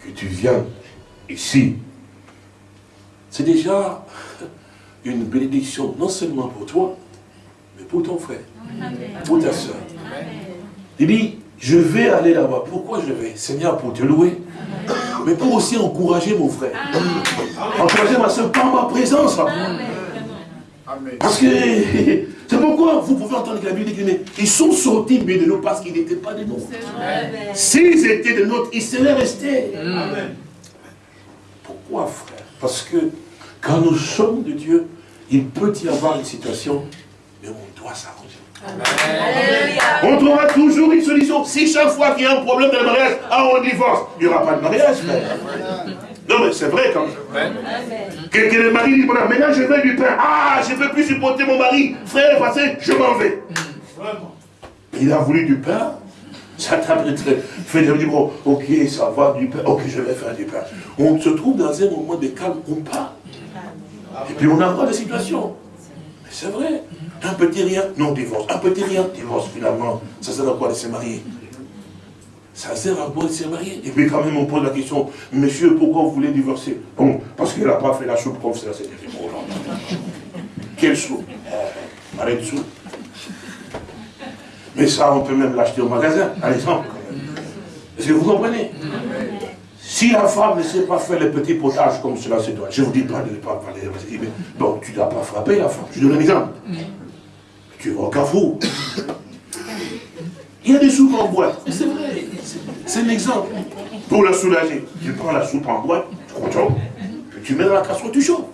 que tu viens ici, c'est déjà une bénédiction, non seulement pour toi, mais pour ton frère, pour ta soeur. Il dit, je vais aller là-bas. Pourquoi je vais? Seigneur, pour te louer, mais pour aussi encourager mon frère. Encourager ma soeur par ma présence. Parce que c'est pourquoi vous pouvez entendre que la Bible dit ils sont sortis de nous parce qu'ils n'étaient pas de nous. S'ils étaient de nôtres, ils seraient restés. Pourquoi, frère? Parce que quand nous sommes de Dieu, il peut y avoir une situation, mais on doit s'arranger. On trouvera toujours une solution. Si chaque fois qu'il y a un problème de mariage, ah, on divorce, il n'y aura pas de mariage, frère. Non, mais c'est vrai quand même. Que, le mari dit, voilà, maintenant je veux du pain. Ah, je ne peux plus supporter mon mari. Frère, passé, je m'en vais. Il a voulu du pain. Ça t'a fait dire, bon, ok, ça va, du pain. Ok, je vais faire du pain. On se trouve dans un moment de calme, on parle. Et puis on a encore des situations. Mais c'est vrai. Un petit rien, non, divorce. Un petit rien, divorce finalement. Ça sert à quoi de se marier? Ça sert à quoi de se marier? Et puis quand même on pose la question, monsieur, pourquoi vous voulez divorcer? Bon, parce qu'il n'a pas fait la soupe comme ça, c'était. Quelle soupe? Arrête de soupe. Mais ça, on peut même l'acheter au magasin, par exemple. Est-ce que vous comprenez? Si la femme ne sait pas faire les petits potages comme cela c'est toi, je ne vous dis pas de ne pas parler, bon, tu ne dois pas frapper la femme. Je donne un exemple. Tu vas au carrefour. Il y a des soupes en boîte. C'est vrai. C'est un exemple. Pour la soulager, tu prends la soupe en boîte, puis tu mets dans la casserole, tu chauffes.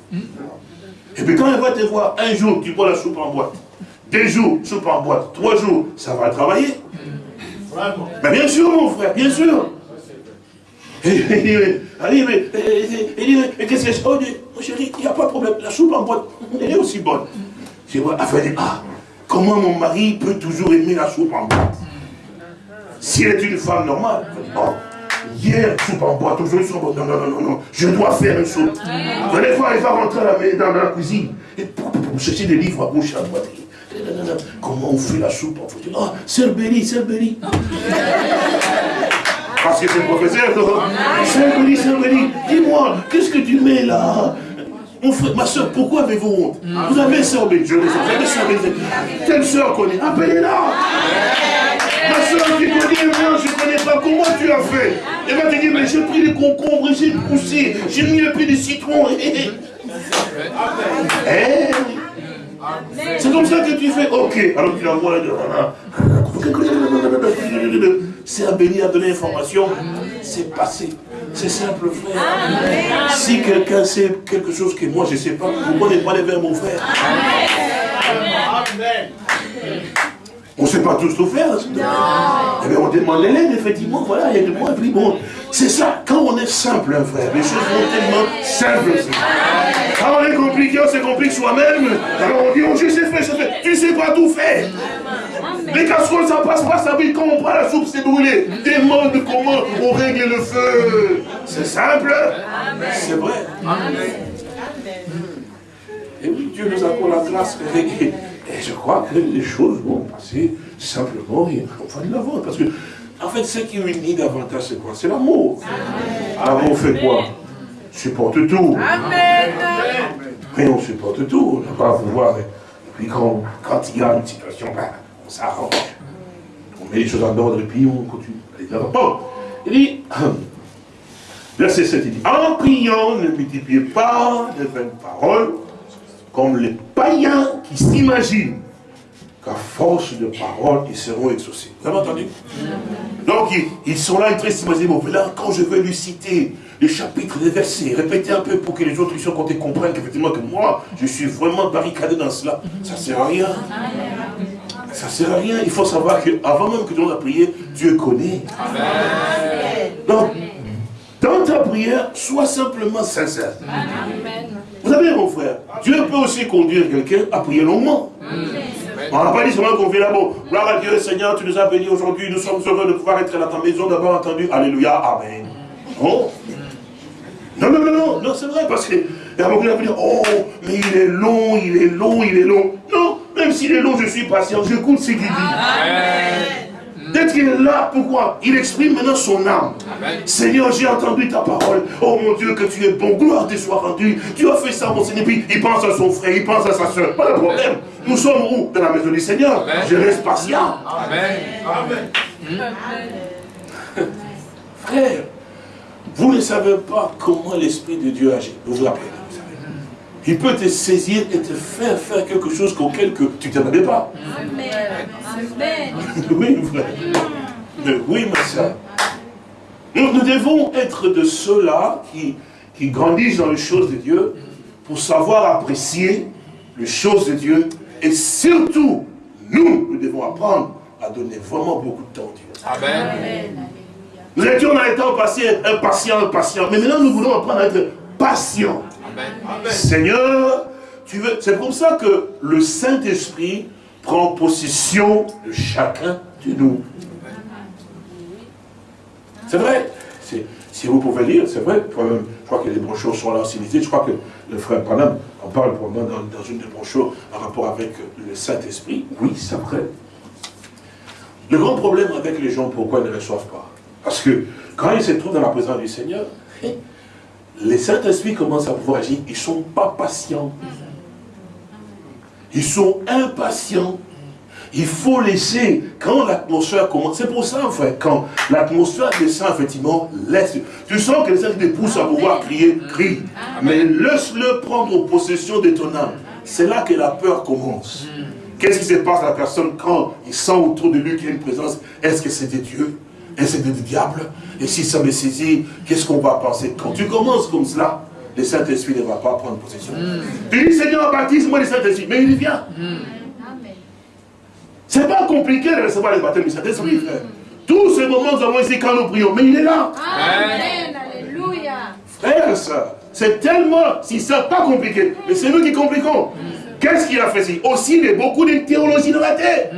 Et puis quand elle va te voir, un jour, tu prends la soupe en boîte. Deux jours, soupe en boîte. Trois jours, ça va travailler. Mais bien sûr, mon frère, bien sûr. Il dit, mais, qu'est-ce que c'est? Oh, mon chéri, il n'y a pas de problème. La soupe en boîte, elle est aussi bonne. Je vois, elle ah, Comment mon mari peut toujours aimer la soupe en boîte Si elle est une femme normale, oh, hier, soupe en boîte, aujourd'hui, soupe en boîte. Non, non, non, non, je dois faire une soupe. Des fois, elle va rentrer dans la cuisine et pour, chercher des livres à gauche à droite. Comment on fait la soupe en fait? Ah, sœur Béli, sœur Béli. Parce que c'est le professeur. Sœur Béli, sœur Béli, dis-moi, qu'est-ce que tu mets là? Mon frère, ma soeur, pourquoi avez-vous honte Vous avez le sais, vous avez Béni. Telle soeur connaît, appelez-la Ma soeur, tu connais, moi, je ne connais pas. Comment tu as fait Elle va te dire, mais j'ai pris les concombres, j'ai poussé, j'ai mis un peu de citron. Eh, c'est comme ça que tu fais. Ok, alors tu la vois C'est Béni a donné l'information. C'est passé. C'est simple, frère. Si quelqu'un sait quelque chose que moi je ne sais pas, pourquoi ne pas aller vers mon frère Amen. On ne sait pas tous tout faire. Eh bien, on demande l'aide, effectivement, voilà, il y a des mots, bon, c'est ça, quand on est simple, un frère, les choses sont tellement simples. Quand on est compliqué, on se complique soi-même, alors on dit, oh, je sais faire, je sais faire. Tu ne sais pas tout faire. Les casseroles, ça passe pas, ça brille. Quand on prend la soupe, c'est brûlé. Demande comment on règle le feu. C'est simple. C'est vrai. Et oui, Dieu nous accorde la grâce de régler. Et je crois que les choses vont passer simplement et on va de l'avant. Parce que, en fait, ce qui unit davantage, c'est quoi? C'est l'amour. L'amour fait quoi? Supporte tout. Amen. Mais on supporte tout. On va voir. Et puis quand, quand il y a une situation, ben, on s'arrange. On met les choses en ordre et puis on continue. Bon, il dit, verset 7, il dit, en priant, ne multipliez pas de vaines paroles, comme les païens qui s'imaginent qu'à force de paroles, ils seront exaucés. Vous avez entendu? Donc, ils, sont là, ils très s'imaginent, bon, là, quand je vais lui citer les chapitres des versets, répéter un peu pour que les autres puissent comprennent qu'effectivement, que moi, je suis vraiment barricadé dans cela, ça ne sert à rien. Ça ne sert à rien. Il faut savoir qu'avant même que tu a prié, Dieu connaît. Donc, dans ta prière, sois simplement sincère. Amen. Vous savez, mon frère, Dieu peut aussi conduire quelqu'un à prier longuement. On n'a pas dit seulement qu'on fait là, bon, gloire à Dieu, Seigneur, tu nous as bénis aujourd'hui, nous sommes heureux de pouvoir être dans ta maison, d'avoir entendu, Alléluia, Amen. Oh. Non, non, non, non, non, c'est vrai, parce que, y a beaucoup de dire, oh, mais il est long, il est long, il est long. Non, même s'il est long, je suis patient, j'écoute ce qu'il dit. Amen. D'être qu'il est là, pourquoi? Il exprime maintenant son âme. Seigneur, j'ai entendu ta parole. Oh mon Dieu, que tu es bon. Gloire te soit rendue. Tu as fait ça, mon Seigneur. Puis il pense à son frère, il pense à sa soeur. Pas de problème. Nous sommes où? Dans la maison du Seigneur. Je reste patient. Amen. Amen. Frère, vous ne savez pas comment l'Esprit de Dieu agit. Vous vous rappelez? Il peut te saisir et te faire faire quelque chose auquel que tu ne t'attendais pas. Amen. Amen. oui, frère. oui, ma soeur. Nous, nous, devons être de ceux-là qui, qui grandissent dans les choses de Dieu pour savoir apprécier les choses de Dieu. Et surtout, nous, nous devons apprendre à donner vraiment beaucoup de temps à Dieu. Amen. Nous étions dans les temps passés impatients, impatients. Mais maintenant, nous voulons apprendre à être patients. Seigneur, tu veux. C'est comme ça que le Saint-Esprit prend possession de chacun de nous. C'est vrai. Si vous pouvez lire, c'est vrai. Je crois que les brochures sont là aussi Je crois que le frère Panam en parle probablement dans, dans une des brochures en rapport avec le Saint-Esprit. Oui, c'est vrai. Le grand problème avec les gens, pourquoi ils ne reçoivent pas? Parce que quand ils se trouvent dans la présence du Seigneur, les Saint-Esprit commencent à pouvoir agir, ils ne sont pas patients. Ils sont impatients. Il faut laisser, quand l'atmosphère commence, c'est pour ça en fait, quand l'atmosphère descend effectivement, laisse, tu sens que les saint te poussent à pouvoir crier, crie, mais laisse-le prendre possession de ton âme. C'est là que la peur commence. Qu'est-ce qui se passe à la personne quand il sent autour de lui qu'il y a une présence? Est-ce que c'est de Dieu? Et c'est du diable. Et si ça me saisit, qu'est-ce qu'on va penser? Quand tu commences comme cela, le Saint-Esprit ne va pas prendre possession. Mm. Tu dis, Seigneur, baptise-moi le Saint-Esprit. Mais il vient. Mm. C'est pas compliqué de recevoir le baptême du Saint-Esprit, mm. frère. Tous ces moments, nous avons ici quand nous prions. Mais il est là. Amen. Alléluia. Frère, ça, c'est tellement, si c'est pas compliqué, mais c'est nous qui compliquons. Qu'est-ce qu'il a fait ici? Aussi, il y a beaucoup de théologie dans la terre.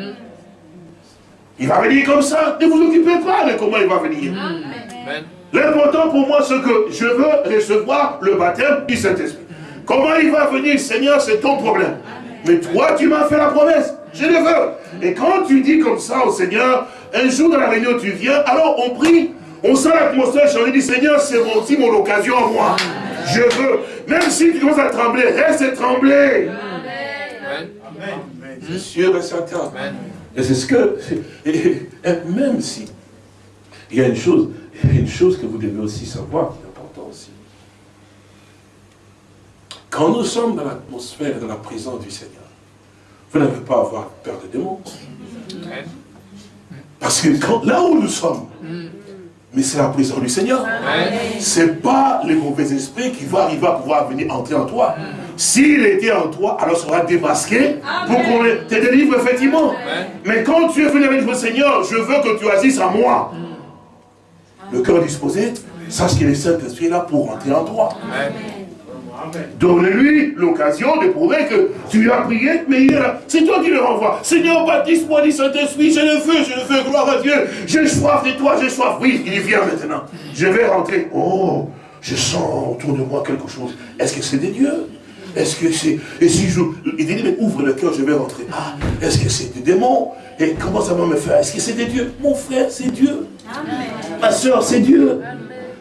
Il va venir comme ça. Ne vous occupez pas de comment il va venir. L'important pour moi, c'est que je veux recevoir le baptême du Saint-Esprit. Comment il va venir, Seigneur, c'est ton problème. Mais toi, tu m'as fait la promesse. Je le veux. Et quand tu dis comme ça au Seigneur, un jour dans la réunion, tu viens, alors on prie, on sent l'atmosphère changer, dit, Seigneur, c'est aussi mon occasion à moi. Je veux. Même si tu commences à trembler, reste trembler. Amen. Amen. C'est sûr et certain. Amen. Et c'est ce que, même si, il y a une chose, une chose que vous devez aussi savoir, qui est important aussi. Quand nous sommes dans l'atmosphère, dans la présence du Seigneur, vous n'avez pas à avoir peur des démons. Parce que là où nous sommes, mais c'est la présence du Seigneur. C'est pas le mauvais esprit qui va arriver à pouvoir venir entrer en toi. S'il était en toi, alors sera démasqué pour qu'on te délivre effectivement. Mais quand tu es venu avec le Seigneur, je veux que tu agisses à moi. Le cœur disposé, sache que le Saint-Esprit est là pour entrer en toi. Donne-lui l'occasion de prouver que tu lui as prié, mais il est là. C'est toi qui le renvoies. Seigneur, baptise-moi du Saint-Esprit, je le veux, je le veux, gloire à Dieu. J'ai soif de toi, j'ai soif. Oui, il vient maintenant. Je vais rentrer. Oh, je sens autour de moi quelque chose. Est-ce que c'est des dieux Est-ce que c'est... Et si je... Il dit, mais ouvre le cœur, je vais rentrer. Ah, est-ce que c'est des démons Et comment ça va me faire? Est-ce que c'est des dieux? Mon frère, c'est Dieu. Ma soeur, c'est Dieu.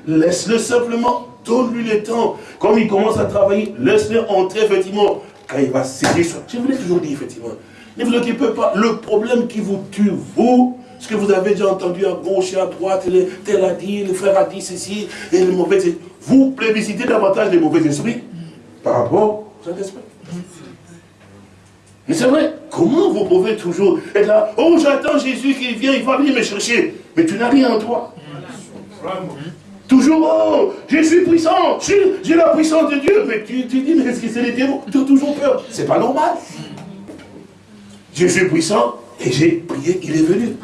Laisse-le simplement donne-lui le temps. Comme il commence à travailler, laisse-le entrer, effectivement, quand il va saisir ça. Je vous l'ai toujours dit, effectivement. Ne vous occupez pas. Le problème qui vous tue, vous, ce que vous avez déjà entendu à gauche et à droite, tel a dit, le frère a dit ceci, et le mauvais Vous plébiscitez davantage les mauvais esprits par rapport au Saint-Esprit. Mais c'est vrai, comment vous pouvez toujours être là, oh j'attends Jésus qui vient, il va venir me chercher, mais tu n'as rien en toi. Toujours, oh, je suis puissant, j'ai la puissance de Dieu. Mais tu, tu dis, mais est-ce que c'est les démons Tu as toujours peur? C'est pas normal. Je suis puissant et j'ai prié, il est venu.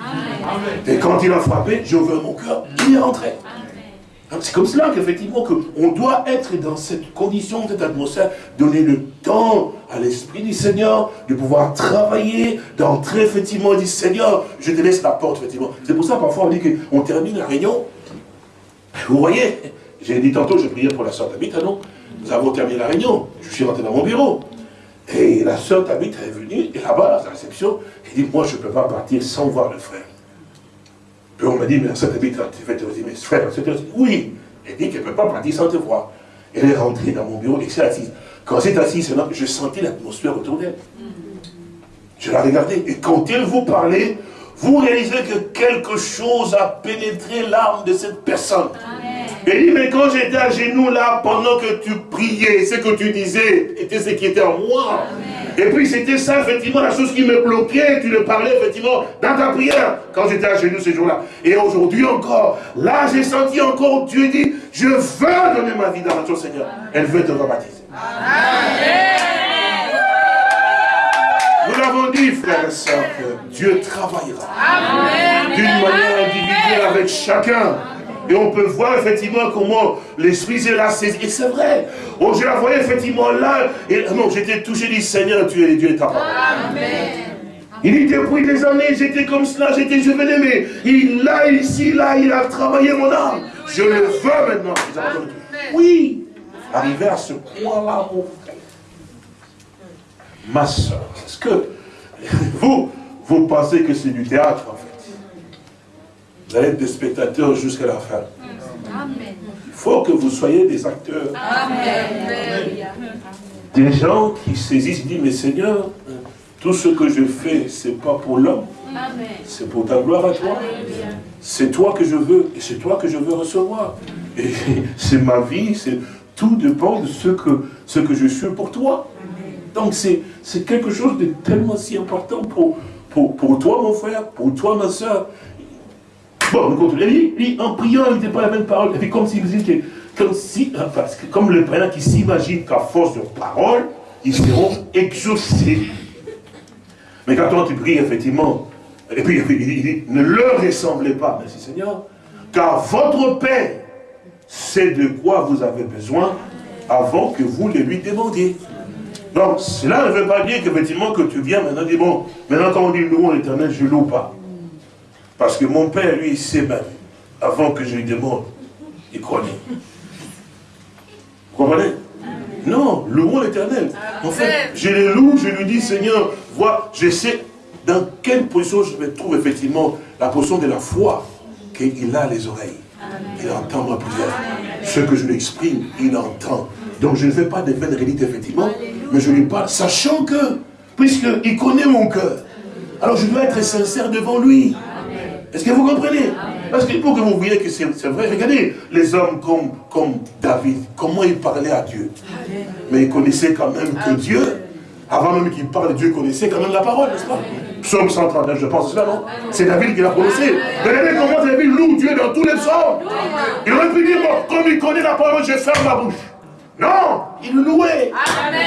Et quand il a frappé, j'ai ouvert mon cœur, il est rentré. C'est comme cela qu'effectivement, on doit être dans cette condition, cette atmosphère, donner le temps à l'Esprit du Seigneur de pouvoir travailler, d'entrer effectivement, et dire Seigneur, je te laisse la porte, effectivement. C'est pour ça, parfois, on dit qu'on termine la réunion, vous voyez, j'ai dit tantôt, je priais pour la soeur Tabitha, non? Nous avons terminé la réunion, je suis rentré dans mon bureau. Et la soeur Tabitha est venue, et là-bas, à la réception, elle dit, moi, je ne peux pas partir sans voir le frère. Puis on m'a dit, mais soeur Tabitha, tu fais dire, mais frère, c'est Oui. Elle dit qu'elle ne peut pas partir sans te voir. Elle est rentrée dans mon bureau et s'est assise. Quand elle s'est assise, je sentais l'atmosphère autour d'elle. Je la regardais. Et quand elle vous parlait, vous réalisez que quelque chose a pénétré l'âme de cette personne. Et dit, mais quand j'étais à genoux là, pendant que tu priais, ce que tu disais était ce qui était en moi. Et puis c'était ça, effectivement, la chose qui me bloquait, tu le parlais, effectivement, dans ta prière, quand j'étais à genoux ce jour-là. Et aujourd'hui encore, là, j'ai senti encore, Dieu dit, je veux donner ma vie dans la chose, Seigneur. Elle veut te rebaptiser. Amen. Nous l'avons dit, frères et sœurs, que Dieu travaillera d'une manière individuelle avec chacun. Et on peut voir effectivement comment l'Esprit est là saisi. Et c'est vrai. Oh, je la voyais effectivement là. Et non, j'étais touché du Seigneur, tu es Dieu et ta parole. Il dit depuis des années, j'étais comme cela, j'étais, je venais, mais il là, ici, là, il a travaillé mon âme. Je le veux maintenant. Oui. Arriver à ce point-là, mon frère. Ma soeur, est-ce que vous, vous pensez que c'est du théâtre, en fait? Vous allez être des spectateurs jusqu'à la fin. Il faut que vous soyez des acteurs. Des gens qui saisissent, disent, mais Seigneur, tout ce que je fais, ce n'est pas pour l'homme. C'est pour ta gloire à toi. C'est toi que je veux et c'est toi que je veux recevoir. Et c'est ma vie, c'est tout dépend de ce que, ce que je suis pour toi. Donc c'est quelque chose de tellement si important pour, pour, toi, mon frère, pour toi, ma soeur. Bon, on continue. Lui, en priant, il n'était pas la même parole. Et puis comme s'il disait que, comme si, parce que comme le preneur qui s'imagine qu'à force de parole, ils seront exaucés. Mais quand tu pries, effectivement, et puis il dit, ne leur ressemblez pas, merci Seigneur, car votre Père sait de quoi vous avez besoin avant que vous le lui demandiez. Donc, cela ne veut pas dire qu'effectivement que tu viens maintenant dire, bon, maintenant quand on dit louons l'éternel, je ne loue pas. Parce que mon père, lui, il sait même, avant que je lui demande, il connaît. Vous comprenez? Non, louons l'éternel. En fait, je le loue, je lui dis, Seigneur, vois, je sais dans quelle position je me trouve effectivement, la position de la foi, qu'il a les oreilles. Il entend ma prière. Ce que je lui exprime, il entend. Donc je ne fais pas de vaines réalités, effectivement, mais je lui parle, sachant que, puisqu'il connaît mon cœur, alors je dois être sincère devant lui. Est-ce que vous comprenez? Parce que pour que vous voyez que c'est vrai, regardez les hommes comme, comme David, comment il parlait à Dieu. Mais il connaissait quand même que Dieu Avant même qu'il parle, Dieu connaissait quand même la parole, n'est-ce pas? Psaume 139, je pense cela, non? C'est David qui l'a prononcé. Regardez comment David loue Dieu dans tous les psaumes. Il aurait pu dire, bon, comme il connaît la parole, je ferme ma bouche. Non, il le louait.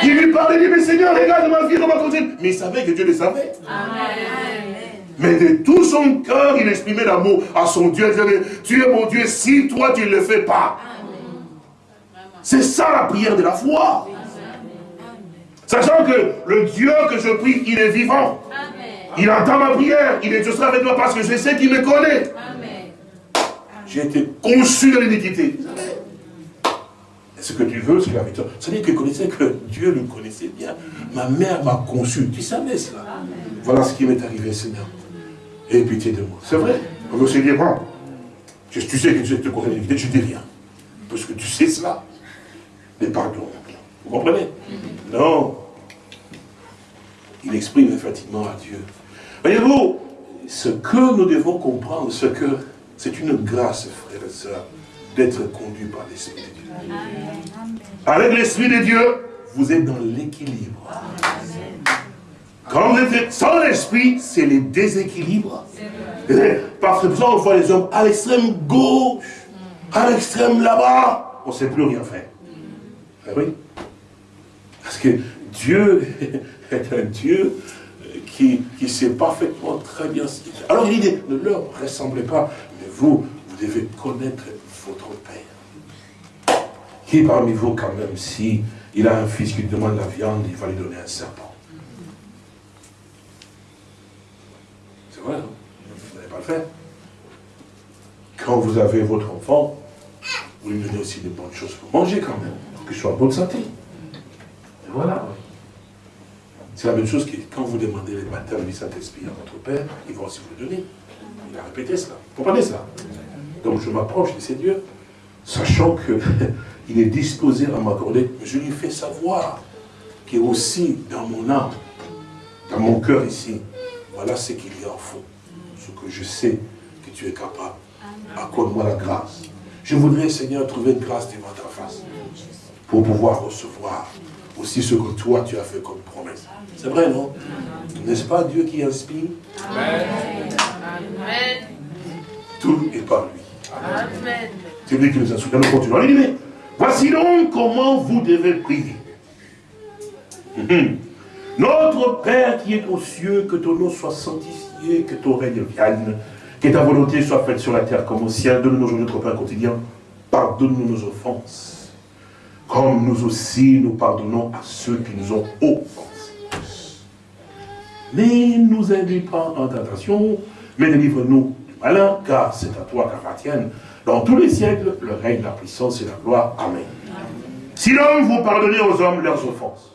Il lui parlait, il dit, mais Seigneur, regarde ma vie, on va continuer. Mais il savait que Dieu le savait. Mais de tout son cœur, il exprimait l'amour à son Dieu. Il disait, tu es mon Dieu, si toi tu ne le fais pas. C'est ça la prière de la foi. Sachant que le Dieu que je prie, il est vivant. Il entend ma prière. Il est juste avec moi parce que je sais qu'il me connaît. J'ai été conçu de l'iniquité. Ce que tu veux, c'est la victoire. Ça veut dire que connaissais que Dieu le connaissait bien. Ma mère m'a conçu. Tu savais cela? Voilà ce qui m'est arrivé, Seigneur. Aie pitié de moi. C'est vrai. On se dire, bon, tu sais que Dieu te l'iniquité, tu dis rien. Parce que tu sais cela. Mais pardon. Vous comprenez? Non. Il exprime effectivement à Dieu. Voyez-vous, ce que nous devons comprendre, c'est que c'est une grâce, frères et sœurs, d'être conduit par l'Esprit de Dieu. Avec l'Esprit de Dieu, vous êtes dans l'équilibre. Quand vous êtes sans l'Esprit, c'est les déséquilibres. Parce que ça, on voit les hommes à l'extrême gauche, à l'extrême là-bas, on ne sait plus rien faire. Eh oui. Parce que Dieu est un Dieu qui, qui sait parfaitement très bien ce qu'il fait. Alors il dit, ne leur ressemblez pas, mais vous, vous devez connaître votre Père. Qui parmi vous, quand même, si il a un fils qui demande la viande, il va lui donner un serpent? Non Vous n'allez pas le faire. Quand vous avez votre enfant, vous lui donnez aussi des bonnes choses pour manger quand même que je sois en bonne santé. Et voilà. C'est la même chose que quand vous demandez les baptêmes du Saint-Esprit à votre Père, il va aussi vous le donner. Il a répété cela. Vous comprenez cela Donc je m'approche de ces dieux, sachant qu'il est disposé à m'accorder, je lui fais savoir qu'il est aussi dans mon âme, dans mon cœur ici, voilà ce qu'il y a au fond, ce que je sais que tu es capable. Accorde-moi la grâce? Je voudrais, Seigneur, trouver une grâce devant ta face pour pouvoir recevoir aussi ce que toi tu as fait comme promesse. C'est vrai, non? N'est-ce pas Dieu qui inspire? Amen. Tout est par lui. Amen. C'est lui qui nous inspire. Nous continuons. Voici donc comment vous devez prier. Notre Père qui est aux cieux, que ton nom soit sanctifié, que ton règne vienne, que ta volonté soit faite sur la terre comme au ciel. Donne-nous aujourd'hui notre pain quotidien. Pardonne-nous nos offenses comme nous aussi nous pardonnons à ceux qui nous ont offensés. Mais nous induis pas en tentation, mais délivre-nous du malin, car c'est à toi qu'appartiennent dans tous les siècles le règne, la puissance et la gloire. Amen. Sinon, vous pardonnez aux hommes leurs offenses.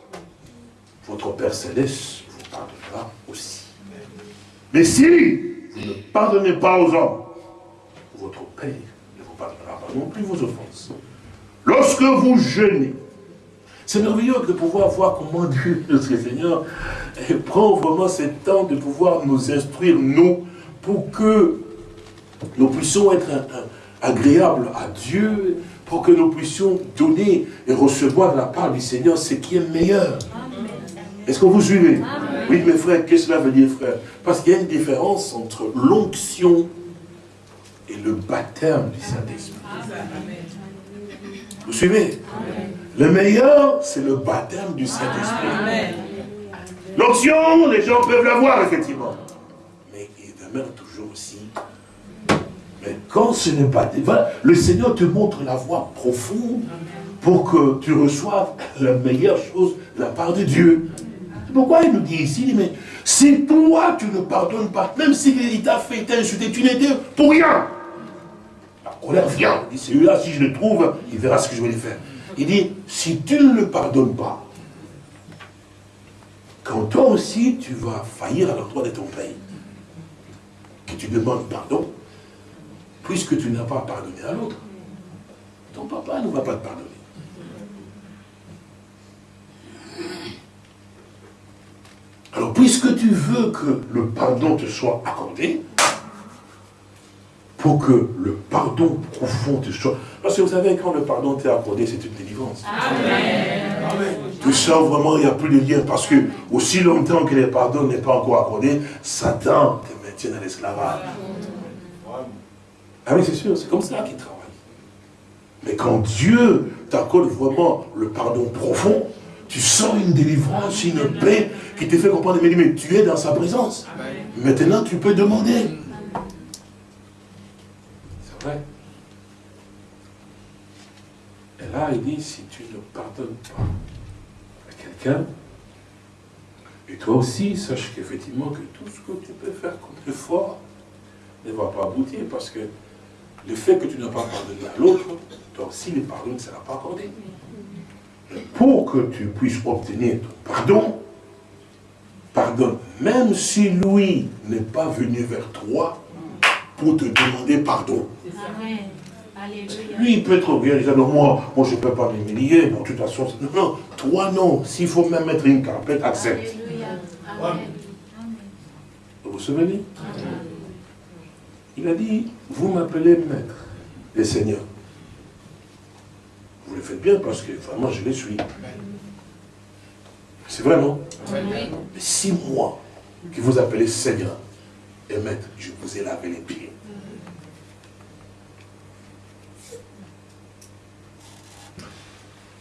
Votre Père Céleste vous pardonnera aussi. Mais si vous ne pardonnez pas aux hommes, votre Père ne vous pardonnera pas non plus vos offenses. Lorsque vous jeûnez, c'est merveilleux de pouvoir voir comment Dieu, notre Seigneur, prend vraiment ce temps de pouvoir nous instruire, nous, pour que nous puissions être agréables à Dieu, pour que nous puissions donner et recevoir de la part du Seigneur ce qui est meilleur. Est-ce que vous suivez? Oui, mes frères, qu'est-ce que cela veut dire, frère? Parce qu'il y a une différence entre l'onction et le baptême du Saint-Esprit. Vous suivez? Le meilleur, c'est le baptême du Saint-Esprit. L'onction, les gens peuvent l'avoir, effectivement. Mais il demeure toujours aussi. Mais quand ce n'est pas... Le Seigneur te montre la voie profonde pour que tu reçoives la meilleure chose de la part de Dieu. Pourquoi il nous dit ici, mais si toi tu ne pardonnes pas, même s'il t'a fait, t'insulter, tu n'étais pour rien colère vient. Il dit, celui-là, si je le trouve, il verra ce que je vais lui faire. Il dit, si tu ne le pardonnes pas, quand toi aussi, tu vas faillir à l'endroit de ton pays, que tu demandes pardon, puisque tu n'as pas pardonné à l'autre, ton papa ne va pas te pardonner. Alors, puisque tu veux que le pardon te soit accordé, pour que le pardon profond te soit... Parce que vous savez, quand le pardon t'est accordé, c'est une délivrance. Amen. Tu sens vraiment, il n'y a plus de lien. Parce que aussi longtemps que le pardon n'est pas encore accordé, Satan te maintient dans l'esclavage. Ah oui, c'est sûr, c'est comme ça qu'il travaille. Mais quand Dieu t'accorde vraiment le pardon profond, tu sens une délivrance, une paix qui te fait comprendre, mais, mais tu es dans sa présence. Maintenant, tu peux demander. C'est vrai. Et là, il dit, si tu ne pardonnes pas à quelqu'un, et toi aussi, sache qu'effectivement, que tout ce que tu peux faire comme effort ne va pas aboutir, parce que le fait que tu n'as pas pardonné à l'autre, toi aussi, le pardon ne sera pas accordé. Pour que tu puisses obtenir ton pardon, pardonne, même si lui n'est pas venu vers toi pour te demander pardon. Lui, il peut être bien, il dit, non, moi, moi je ne peux pas m'humilier, de toute façon, non, non, toi non, s'il faut même mettre une carpette, accepte. Vous vous souvenez? Il a dit, vous m'appelez maître et seigneur. Vous le faites bien parce que vraiment je les suis. C'est vrai, non Mais si moi, qui vous appelez Seigneur et Maître, je vous ai lavé les pieds.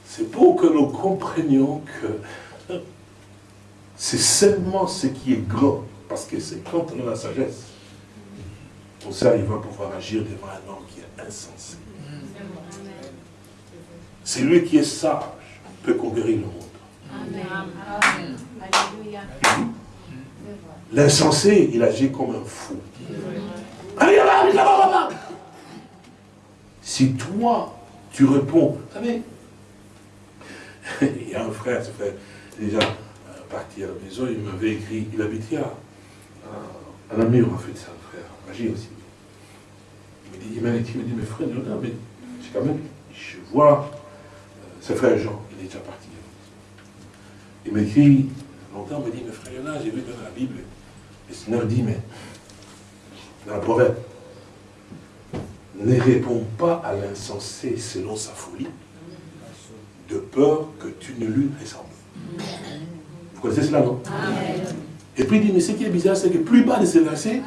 C'est pour que nous comprenions que c'est seulement ce qui est grand, parce que c'est quand on a la sagesse, pour ça il va pouvoir agir devant un homme qui est insensé. C'est lui qui est sage, peut conquérir le monde. L'insensé, il agit comme un fou. Là, là, là, Si toi, tu réponds, vous savez, il y a un frère, ce frère, déjà euh, parti à la maison, il m'avait écrit, il habitait à, à, la mur, en fait, c'est un frère, magie aussi. Il m'a écrit, il m'a dit, mais frère, non, mais c'est quand même, je vois c'est frère Jean, il est déjà parti. Il m'écrit, longtemps, il me dit, mais frère là, j'ai vu dans la Bible, le Seigneur dit, mais, dans le proverbe, ne réponds pas à l'insensé selon sa folie, de peur que tu ne lui ressembles. Vous connaissez cela, non? Et puis il dit, mais ce qui est bizarre, c'est que plus bas de ce verset,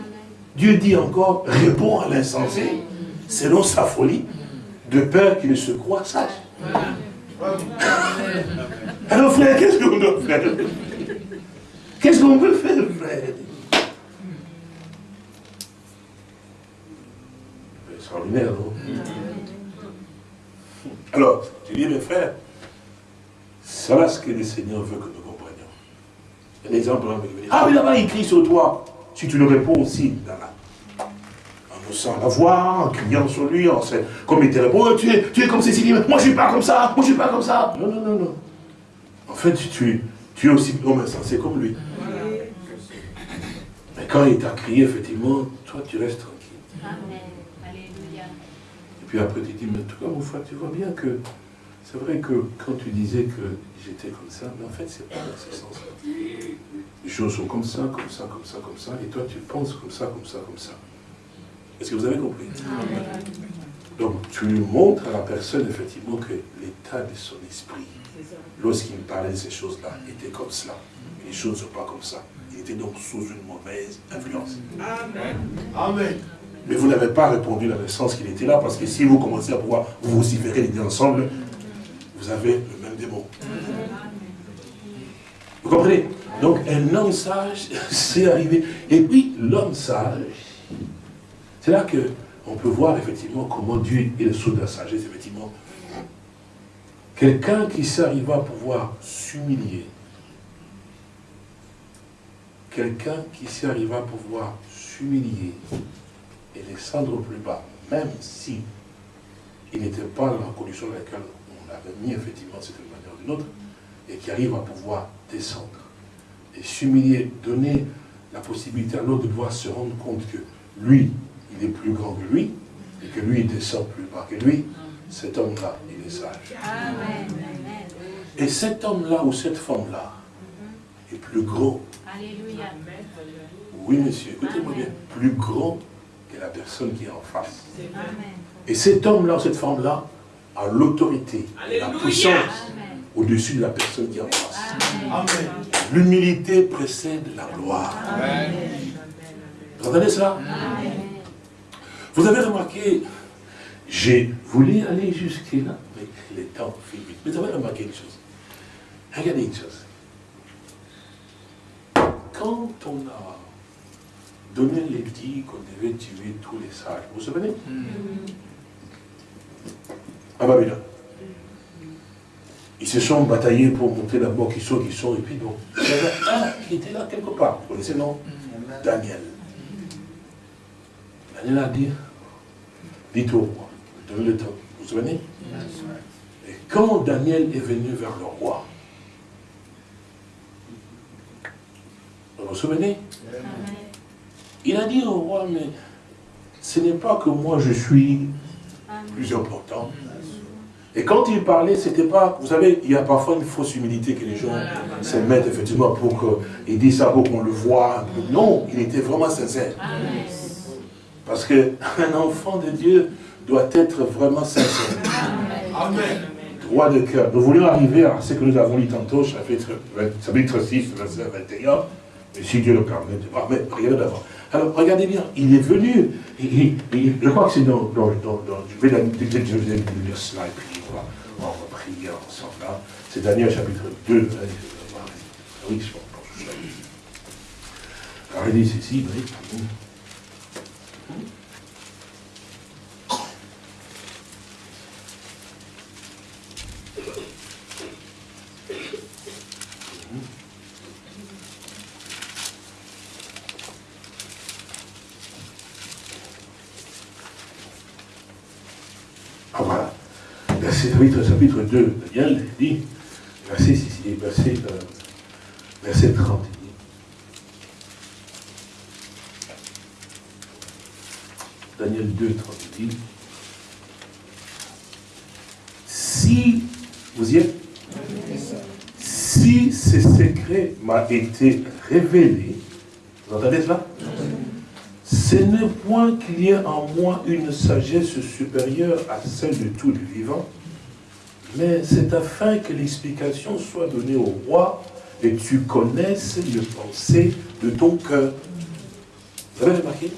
Dieu dit encore, réponds à l'insensé selon sa folie, de peur qu'il ne se croit sage. Alors frère, qu'est-ce qu'on doit faire? Qu'est-ce qu'on peut faire, frère? Extraordinaire, non? Alors, tu dis, mes frères, c'est ce que le Seigneur veut que nous comprenions. Un exemple, ah mais là-bas, il crie sur toi. Si tu le réponds aussi, dans la sans la voix, en criant sur lui, en, comme il te répond, oh, tu, es, tu es comme Cécilie, moi je suis pas comme ça, moi je suis pas comme ça. Non, non, non, non. En fait, tu, tu es aussi homme insensé comme lui. Mais quand il t'a crié, effectivement, toi tu restes tranquille. Amen. Alléluia. Et puis après tu dis, mais en tout cas, mon frère, tu vois bien que c'est vrai que quand tu disais que j'étais comme ça, mais en fait, c'est pas dans ce sens-là. Les choses sont comme ça, comme ça, comme ça, comme ça, et toi tu penses comme ça, comme ça, comme ça. Est-ce que vous avez compris Donc, tu montres à la personne, effectivement, que l'état de son esprit, lorsqu'il parlait de ces choses-là, était comme cela. Les choses ne sont pas comme ça. Il était donc sous une mauvaise influence. Amen. Amen. Mais vous n'avez pas répondu dans le sens qu'il était là, parce que si vous commencez à pouvoir vous vociférer les deux ensemble, vous avez le même démon. Vous comprenez? Donc un homme sage, c'est arrivé. Et puis l'homme sage, c'est là qu'on peut voir effectivement comment Dieu est le sceau de la sagesse, effectivement. Quelqu'un qui s'arrive à pouvoir s'humilier, quelqu'un qui s'arrive à pouvoir s'humilier et descendre plus bas, même si il n'était pas dans la condition dans laquelle on l'avait mis effectivement de cette manière ou d'une autre, et qui arrive à pouvoir descendre et s'humilier, donner la possibilité à l'autre de pouvoir se rendre compte que lui, il est plus grand que lui, et que lui, il descend plus bas que lui, cet homme-là, il est sage. Et cet homme-là ou cette femme-là est plus grand. Alléluia. Oui, monsieur, écoutez-moi bien, plus grand que la personne qui est en face. Et cet homme-là ou cette femme-là a l'autorité, la puissance au-dessus de la personne qui est en face. L'humilité précède la gloire. Vous entendez ça? Vous avez remarqué, j'ai voulu aller jusque-là, mais le temps fait vite. Mais vous avez remarqué une chose. Regardez une chose. Quand on a donné l'édit qu'on devait tuer tous les sages, vous vous souvenez? À Babylone. Ils se sont bataillés pour monter d'abord qui sont, qui sont, et puis bon. Il y avait un qui était là quelque part. Vous connaissez non Daniel. Daniel a dit, dites au roi, donnez le temps. Vous vous souvenez Et quand Daniel est venu vers le roi, vous vous souvenez Il a dit au roi, mais ce n'est pas que moi je suis plus important. Et quand il parlait, c'était pas, vous savez, il y a parfois une fausse humilité que les gens se mettent effectivement pour qu'ils disent ça pour qu'on le voit. Non, il était vraiment sincère. Parce qu'un enfant de Dieu doit être vraiment sincère. Amen. Droit de cœur. Nous voulions arriver à ce que nous avons lu tantôt, chapitre, chapitre 6, verset 21. Mais si Dieu le permet, mais regardez d'abord. Alors, regardez bien, il est venu, je crois que c'est dans, dans, dans, je vais lire cela et puis on va prier ensemble. Hein. C'est Daniel chapitre 2. Oui, je pense. Alors, il dit ceci, oui. Chapitre, chapitre 2, Daniel dit, verset, verset, euh, verset 30, Daniel 2, 30, dit, si, vous y êtes Si ce secret m'a été révélé, vous entendez cela? Ce n'est point qu'il y ait en moi une sagesse supérieure à celle de tous les vivants, mais c'est afin que l'explication soit donnée au roi et tu connaisses les pensées de ton cœur. Vous avez remarqué?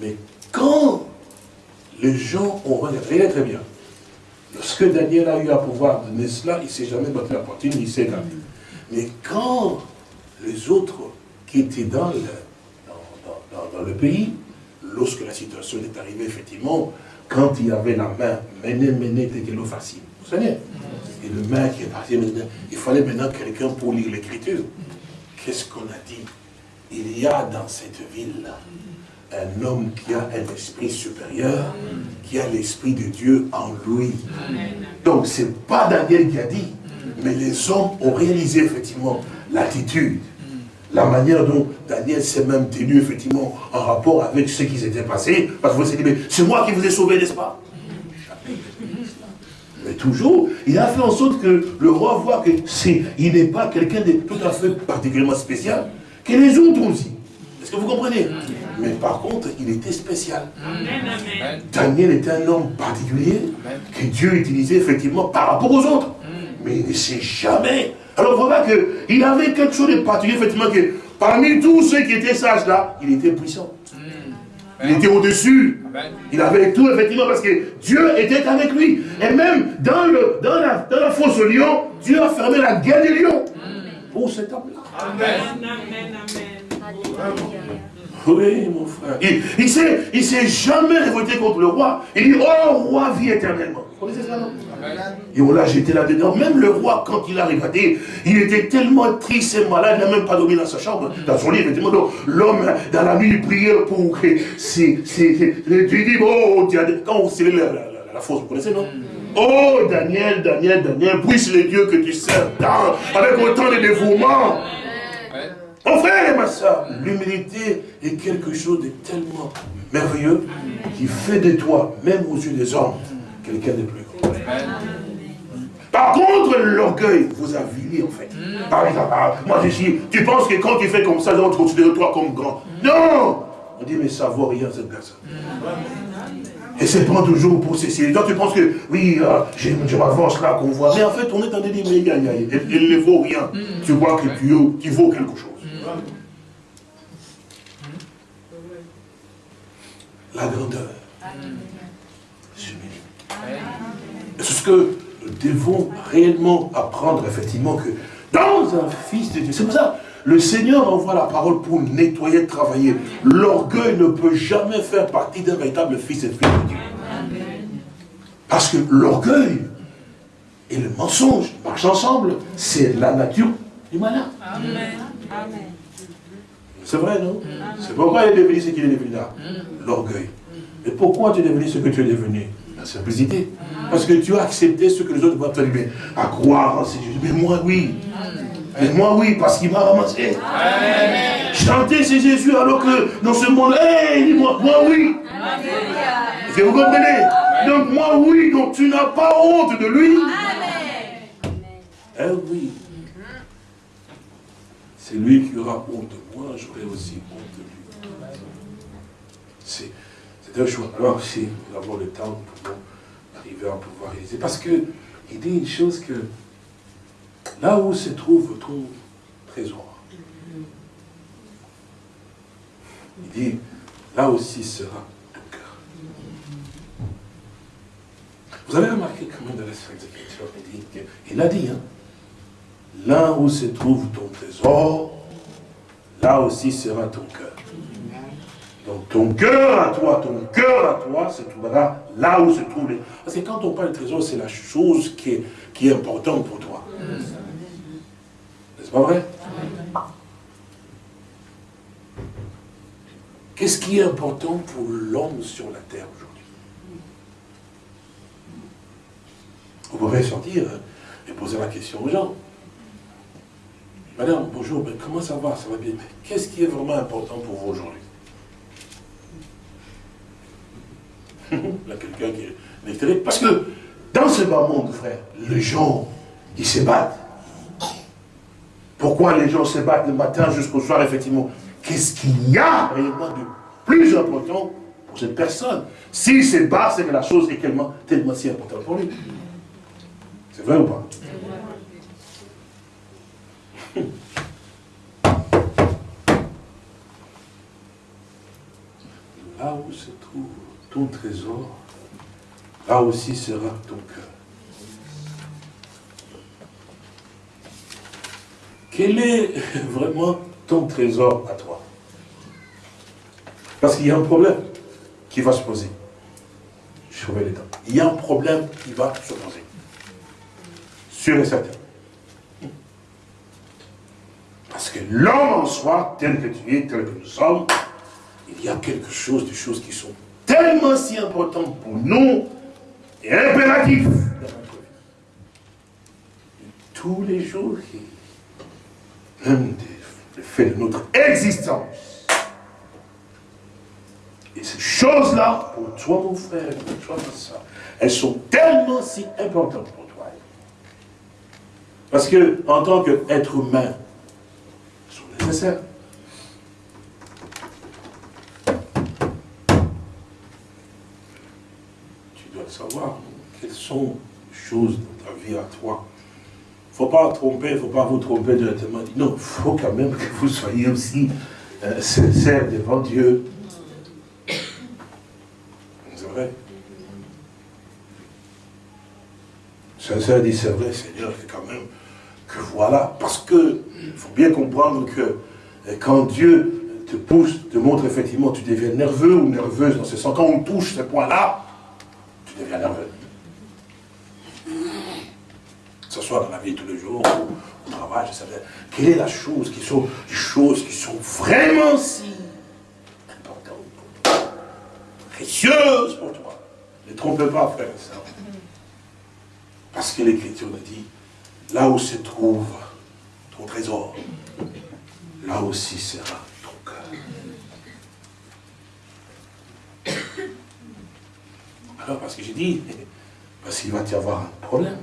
Mais quand les gens ont regardé, très bien, lorsque Daniel a eu à pouvoir donner cela, il ne s'est jamais battu la poitrine, il s'est gardé. Mais quand les autres qui étaient dans le, dans le pays, lorsque la situation est arrivée, effectivement, quand il y avait la main, mené, mené, l'eau facile. Vous savez Et le main qui est parti il fallait maintenant quelqu'un pour lire l'écriture. Qu'est-ce qu'on a dit? Il y a dans cette ville un homme qui a un esprit supérieur, qui a l'esprit de Dieu en lui. Donc ce n'est pas Daniel qui a dit, mais les hommes ont réalisé effectivement l'attitude la manière dont Daniel s'est même tenu effectivement en rapport avec ce qui s'était passé, parce que vous vous dit, mais c'est moi qui vous ai sauvé, n'est-ce pas? Mais toujours, il a fait en sorte que le roi voit que il n'est pas quelqu'un de tout à fait particulièrement spécial, que les autres aussi. Est-ce que vous comprenez? Mais par contre, il était spécial. Daniel était un homme particulier que Dieu utilisait effectivement par rapport aux autres. Mais il ne sait jamais alors voilà qu'il avait quelque chose de particulier, effectivement, que parmi tous ceux qui étaient sages là, il était puissant. Il était au-dessus. Il avait tout, effectivement, parce que Dieu était avec lui. Et même dans, le, dans, la, dans la fosse au lion, Dieu a fermé la guerre des lions pour cet homme-là. Amen. Amen. Amen. Oui, mon frère. Il ne s'est jamais révolté contre le roi. Il dit, oh, roi, vis éternellement. Vous connaissez ça, non et on l'a jeté là-dedans. Même le roi, quand il a regardé, il était tellement triste et malade, il n'a même pas dormi dans sa chambre, dans son lit, effectivement. L'homme, dans la nuit, il priait pour que c'est. Tu dis, oh, quand vous scellez la, la, la, fosse, vous connaissez, non? Oh, Daniel, Daniel, Daniel, puisse le Dieu que tu sers avec autant de dévouement. Mon frère et ma soeur, l'humilité est quelque chose de tellement merveilleux qui fait de toi, même aux yeux des hommes, quelqu'un de plus grand. Par contre, l'orgueil vous a vilé en fait. Par exemple, ah, moi je suis, tu penses que quand tu fais comme ça, les autres considèrent toi comme grand. Non On dit, mais ça vaut rien cette personne. Et c'est pas toujours pour ceci. Donc tu penses que, oui, euh, je, m'avance là, qu'on voit. Mais en fait, on est en train de dire, mais il ne vaut rien. Tu vois que tu, tu vaux quelque chose. La grandeur. C'est ce que nous devons réellement apprendre, effectivement, que dans un fils de Dieu, c'est pour ça, le Seigneur envoie la parole pour nettoyer, travailler. L'orgueil ne peut jamais faire partie d'un véritable fils et fille de Dieu. Parce que l'orgueil et le mensonge marchent ensemble. C'est la nature du malin. C'est vrai, non? C'est pourquoi il est devenu ce qu'il est devenu là. L'orgueil. Et pourquoi tu es devenu ce que tu es devenu? La simplicité. Parce que tu as accepté ce que les autres vont te dire. À croire en ces Jésus. Mais moi, oui. Mais moi, oui, parce qu'il m'a ramassé. Chanter c'est Jésus alors que dans ce monde, hé, moi, moi, oui. Est-ce que vous comprenez? Donc, moi, oui, donc tu n'as pas honte de lui. Eh oui. C'est lui qui aura honte de moi, j'aurai aussi honte de lui. C'est un choix. Alors, si nous avons le temps, pouvons arriver à pouvoir réaliser. Parce que il dit une chose que là où se trouve ton trésor, il dit, là aussi sera ton cœur. Vous avez remarqué quand même dans la Sainte Écriture, il, dit, il a dit, hein, là où se trouve ton trésor, là aussi sera ton cœur. Donc ton cœur à toi, ton cœur à toi se trouvera là où se trouve. Parce que quand on parle de trésor, c'est la chose qui est, qui est importante pour toi. N'est-ce pas vrai? Qu'est-ce qui est important pour l'homme sur la terre aujourd'hui? Vous pouvez sortir et poser la question aux gens. Madame, bonjour, ben, comment ça va? Ça va bien? Qu'est-ce qui est vraiment important pour vous aujourd'hui? Quelqu'un qui est. Parce que dans ce bas monde, frère, les gens, ils se battent. Pourquoi les gens se battent le matin jusqu'au soir, effectivement? Qu'est-ce qu'il y a réellement de plus important pour cette personne? S'il se bat, c'est que la chose est tellement, tellement si importante pour lui. C'est vrai ou pas? Là où se trouve ton trésor, là aussi sera ton cœur. Quel est vraiment ton trésor à toi? Parce qu'il y a un problème qui va se poser. Je les temps. Il y a un problème qui va se poser. Sûr et certain. Parce que l'homme en soi, tel que tu es, tel que nous sommes, il y a quelque chose, des choses qui sont tellement si important pour nous et impératif dans notre vie. Tous les jours, même le fait de notre existence. Et ces choses-là, pour toi mon frère, pour toi ma soeur, elles sont tellement si importantes pour toi. Parce que, en tant qu'être humain, elles sont nécessaires. Savoir quelles sont les choses dans ta vie à toi. Il ne faut pas tromper, il ne faut pas vous tromper directement. Non, il faut quand même que vous soyez aussi euh, sincère devant Dieu. C'est vrai. Sincère dit, c'est vrai, Seigneur, que quand même, que voilà. Parce que, il faut bien comprendre que euh, quand Dieu te pousse, te montre effectivement, tu deviens nerveux ou nerveuse dans ce sens, quand on touche ce point-là, tu deviens nerveux. Que ce soit dans la vie de tous les jours, au travail, je sais Quelle est la chose qui sont les choses qui sont vraiment si importantes pour toi, précieuses pour toi. Ne trompe pas, frère et soeur. Parce que l'Écriture nous dit, là où se trouve ton trésor, là aussi sera ton cœur. Alors, parce que j'ai dit, parce qu'il va y avoir un problème.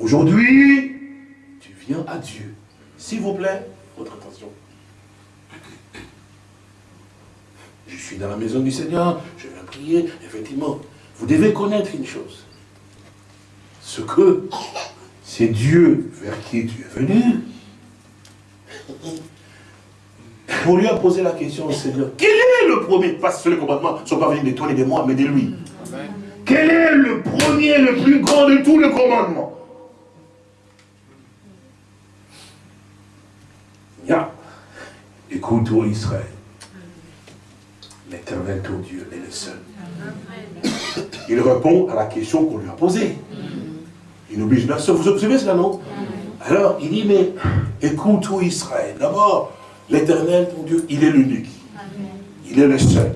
Aujourd'hui, tu viens à Dieu. S'il vous plaît, votre attention. je suis dans la maison du Seigneur, je vais prier, effectivement. Vous devez connaître une chose. Ce que c'est Dieu vers qui tu es venu. On lui a posé la question au Seigneur, quel est le premier Parce que les commandements ne sont pas venus de toi et de moi, mais de lui? Quel est le premier, le plus grand de tous les commandements? Ya. Écoute, ô Israël, l'éternel ton Dieu est le seul. Il répond à la question qu'on lui a posée. Il n'oblige personne. Vous observez cela, non? Alors, il dit, mais écoute, ô Israël, d'abord, l'éternel, ton Dieu, il est l'unique. Il est le seul.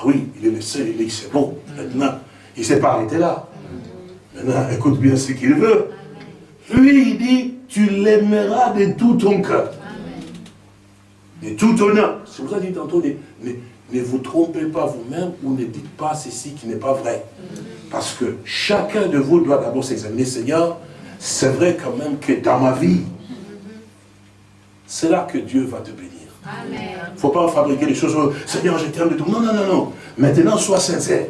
Ah oui, il est le seul, il dit, c'est bon. Maintenant, il ne s'est pas arrêté là. Maintenant, écoute bien ce qu'il veut. Lui, il dit, tu l'aimeras de tout ton cœur. De tout ton âme. C'est pour ça que dit tantôt, ne vous trompez pas vous-même ou ne dites pas ceci qui n'est pas vrai. Parce que chacun de vous doit d'abord s'examiner, Seigneur, c'est vrai quand même que dans ma vie, c'est là que Dieu va te bénir. Il ne faut pas fabriquer des choses, Seigneur, je t'aime de tout. Non, non, non, non. Maintenant, sois sincère.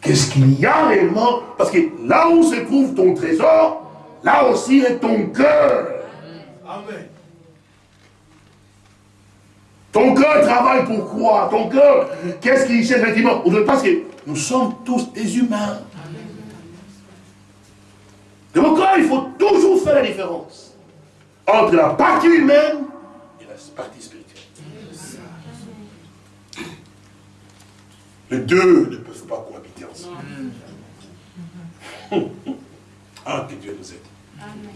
Qu'est-ce qu'il y a réellement? Parce que là où se trouve ton trésor, là aussi est ton cœur. Amen. Ton cœur travaille pour quoi? Ton cœur, qu'est-ce qu'il cherche effectivement? Parce que nous sommes tous des humains. Donc il faut toujours faire la différence entre la partie humaine partie spirituelle. Les deux ne peuvent pas cohabiter ensemble. Ah, que Dieu nous aide. Amen.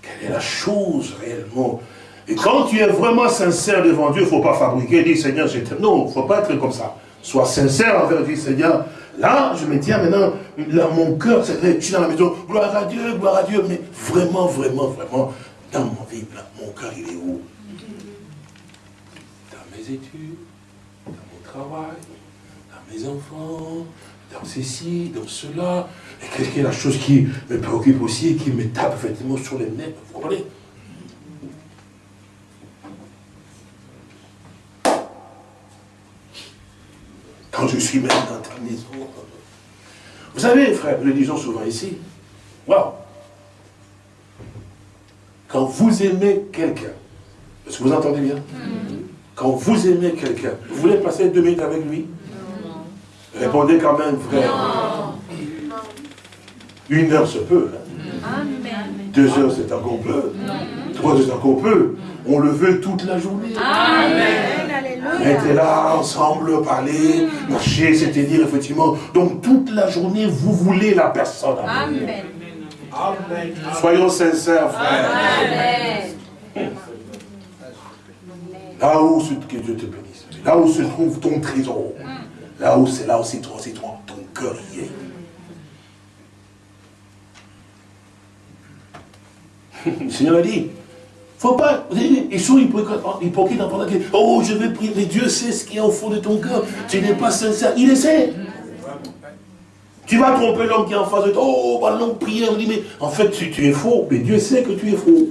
Quelle est la chose réellement? Et quand tu es vraiment sincère devant Dieu, il ne faut pas fabriquer, dire Seigneur, je. Non, il ne faut pas être comme ça. Sois sincère envers Dieu, Seigneur. Là, je me tiens maintenant, là, mon cœur, c'est je suis dans la maison, gloire à Dieu, gloire à Dieu, mais vraiment, vraiment, vraiment, dans mon vie, mon cœur, il est où? Dans mes études, dans mon travail, dans mes enfants, dans ceci, dans cela. Et qu'est-ce qui est la chose qui me préoccupe aussi et qui me tape effectivement sur les nerfs Vous comprenez? Quand je suis même dans ta maison. Vous savez, frère, nous le disons souvent ici. Waouh Quand vous aimez quelqu'un, est-ce que vous entendez bien? Mm-hmm. Quand vous aimez quelqu'un, vous voulez passer deux minutes avec lui? Répondez quand même, frère. Une heure se peut. Hein. Deux heures, c'est encore peu. Heures, c'est encore peu. On le veut toute la journée. Amen. Être là, ensemble, parler, marcher, c'est-à-dire, effectivement. Donc, toute la journée, vous voulez la personne. Amen. Amen. Soyons sincères, frère. Amen. Là où, que Dieu te bénisse. Là où se trouve ton trésor. Là où c'est là aussi toi, c'est toi, ton cœur y est. Le Seigneur a dit, faut pas, ils sont hypocrites en parlant que, oh, je vais prier, mais Dieu sait ce qu'il y a au fond de ton cœur. Tu n'es pas sincère, il le sait. Tu vas tromper l'homme qui est en face de toi, oh, bah non, prière, en fait, tu, tu es faux, mais Dieu sait que tu es faux.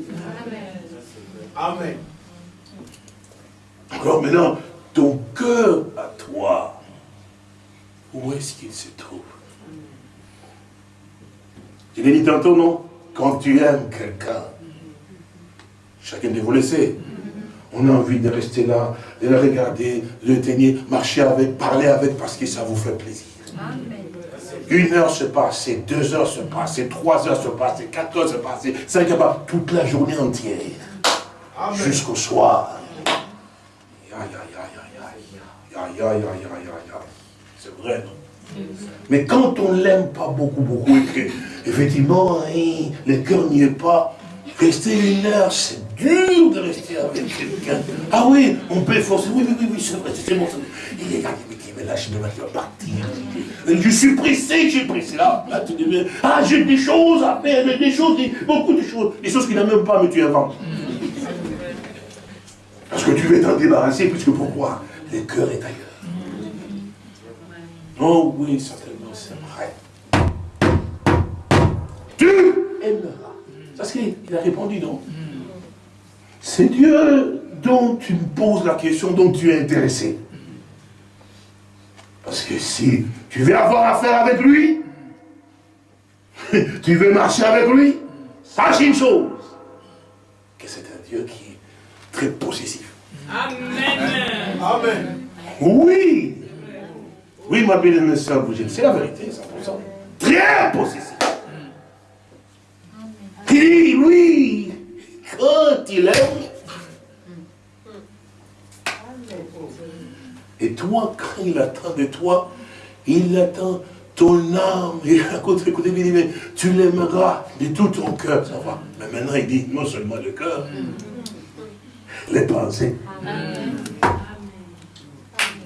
Amen. Alors maintenant, ton cœur à toi, où est-ce qu'il se trouve? Je l'ai dit tantôt, non? Quand tu aimes quelqu'un, chacun de vous le sait, on a envie de rester là, de le regarder, de le tenir, marcher avec, parler avec, parce que ça vous fait plaisir. Une heure se passe, deux heures se passent, trois heures se passent, quatre heures se passent, cinq heures, toute la journée entière, jusqu'au soir. C'est vrai, non? Mais quand on l'aime pas beaucoup, beaucoup, et que, effectivement, hein, le cœur n'y est pas, rester une heure, c'est dur de rester avec quelqu'un. Ah oui, on peut forcer, oui, oui, oui, oui c'est vrai, c'est bon. Il est là, mais là, je vais partir. Je suis pressé, je suis pressé. Là, là tu ah, j'ai des choses à faire, des choses, beaucoup de choses, des choses qu'il n'a même pas, mais tu inventes. Parce que tu veux t'en débarrasser, puisque pourquoi? Le cœur est ailleurs. Oh oui, certainement, c'est vrai. Tu aimera. C'est ce qu'il a répondu, non C'est Dieu dont tu me poses la question, dont tu es intéressé. Parce que si tu veux avoir affaire avec lui, tu veux marcher avec lui, sache une chose, que c'est un Dieu qui est très possessif. Amen. Amen. Oui. Oui, ma belle soeur c'est la vérité, 100%. Très possessif. Dit, oui, quand il aime, et toi, quand il attend de toi, il attend ton âme. Et à côté, écoutez, il dit, mais tu l'aimeras de tout ton cœur, ça va. Mais maintenant, il dit, non seulement le cœur, les pensées.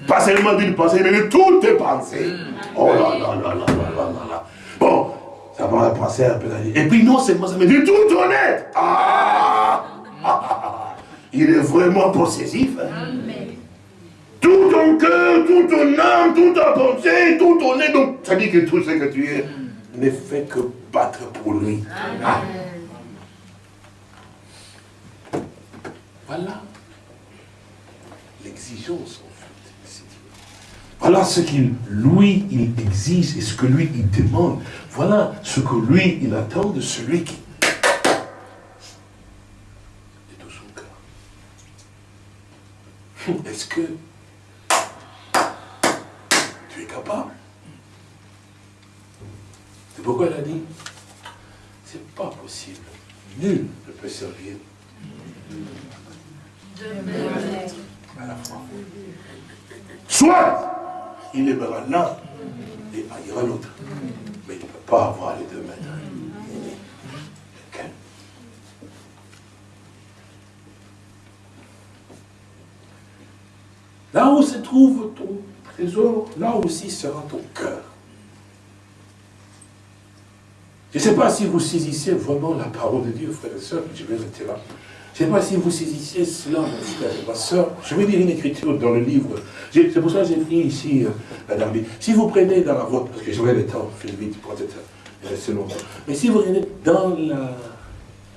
Pas seulement d'une pensée, mais de toutes tes pensées. Oh là là là là là là là. Bon, ça va penser un peu. Et puis non seulement ça, mais de tout honnête. Ah, Il est vraiment possessif. Hein. Tout ton cœur, tout ton âme, toute ta pensée, tout ton être. Donc, ça dit que tout ce que tu es ne fait que battre pour lui. Ah. Voilà l'exigence. Voilà ce qu'il, lui, il exige et ce que lui, il demande. Voilà ce que lui, il attend de celui qui... De tout son cœur. Est-ce que tu es capable? C'est pourquoi elle a dit, c'est pas possible. Nul ne peut servir à la fois. Soit il aimera l'un et haïra l'autre. Mais il ne peut pas avoir les deux maîtres. Là où se trouve ton trésor, là aussi sera ton cœur. Je ne sais pas si vous saisissez vraiment la parole de Dieu, frères et sœurs, je vais rester là. Je ne sais pas si vous saisissez cela, mon frère et ma soeur. Je vais lire une écriture dans le livre. C'est pour ça que j'ai pris ici euh, la Si vous prenez dans la vôtre, parce que j'aurai le temps, je vais vite pour être rester longtemps. Mais si vous prenez dans la,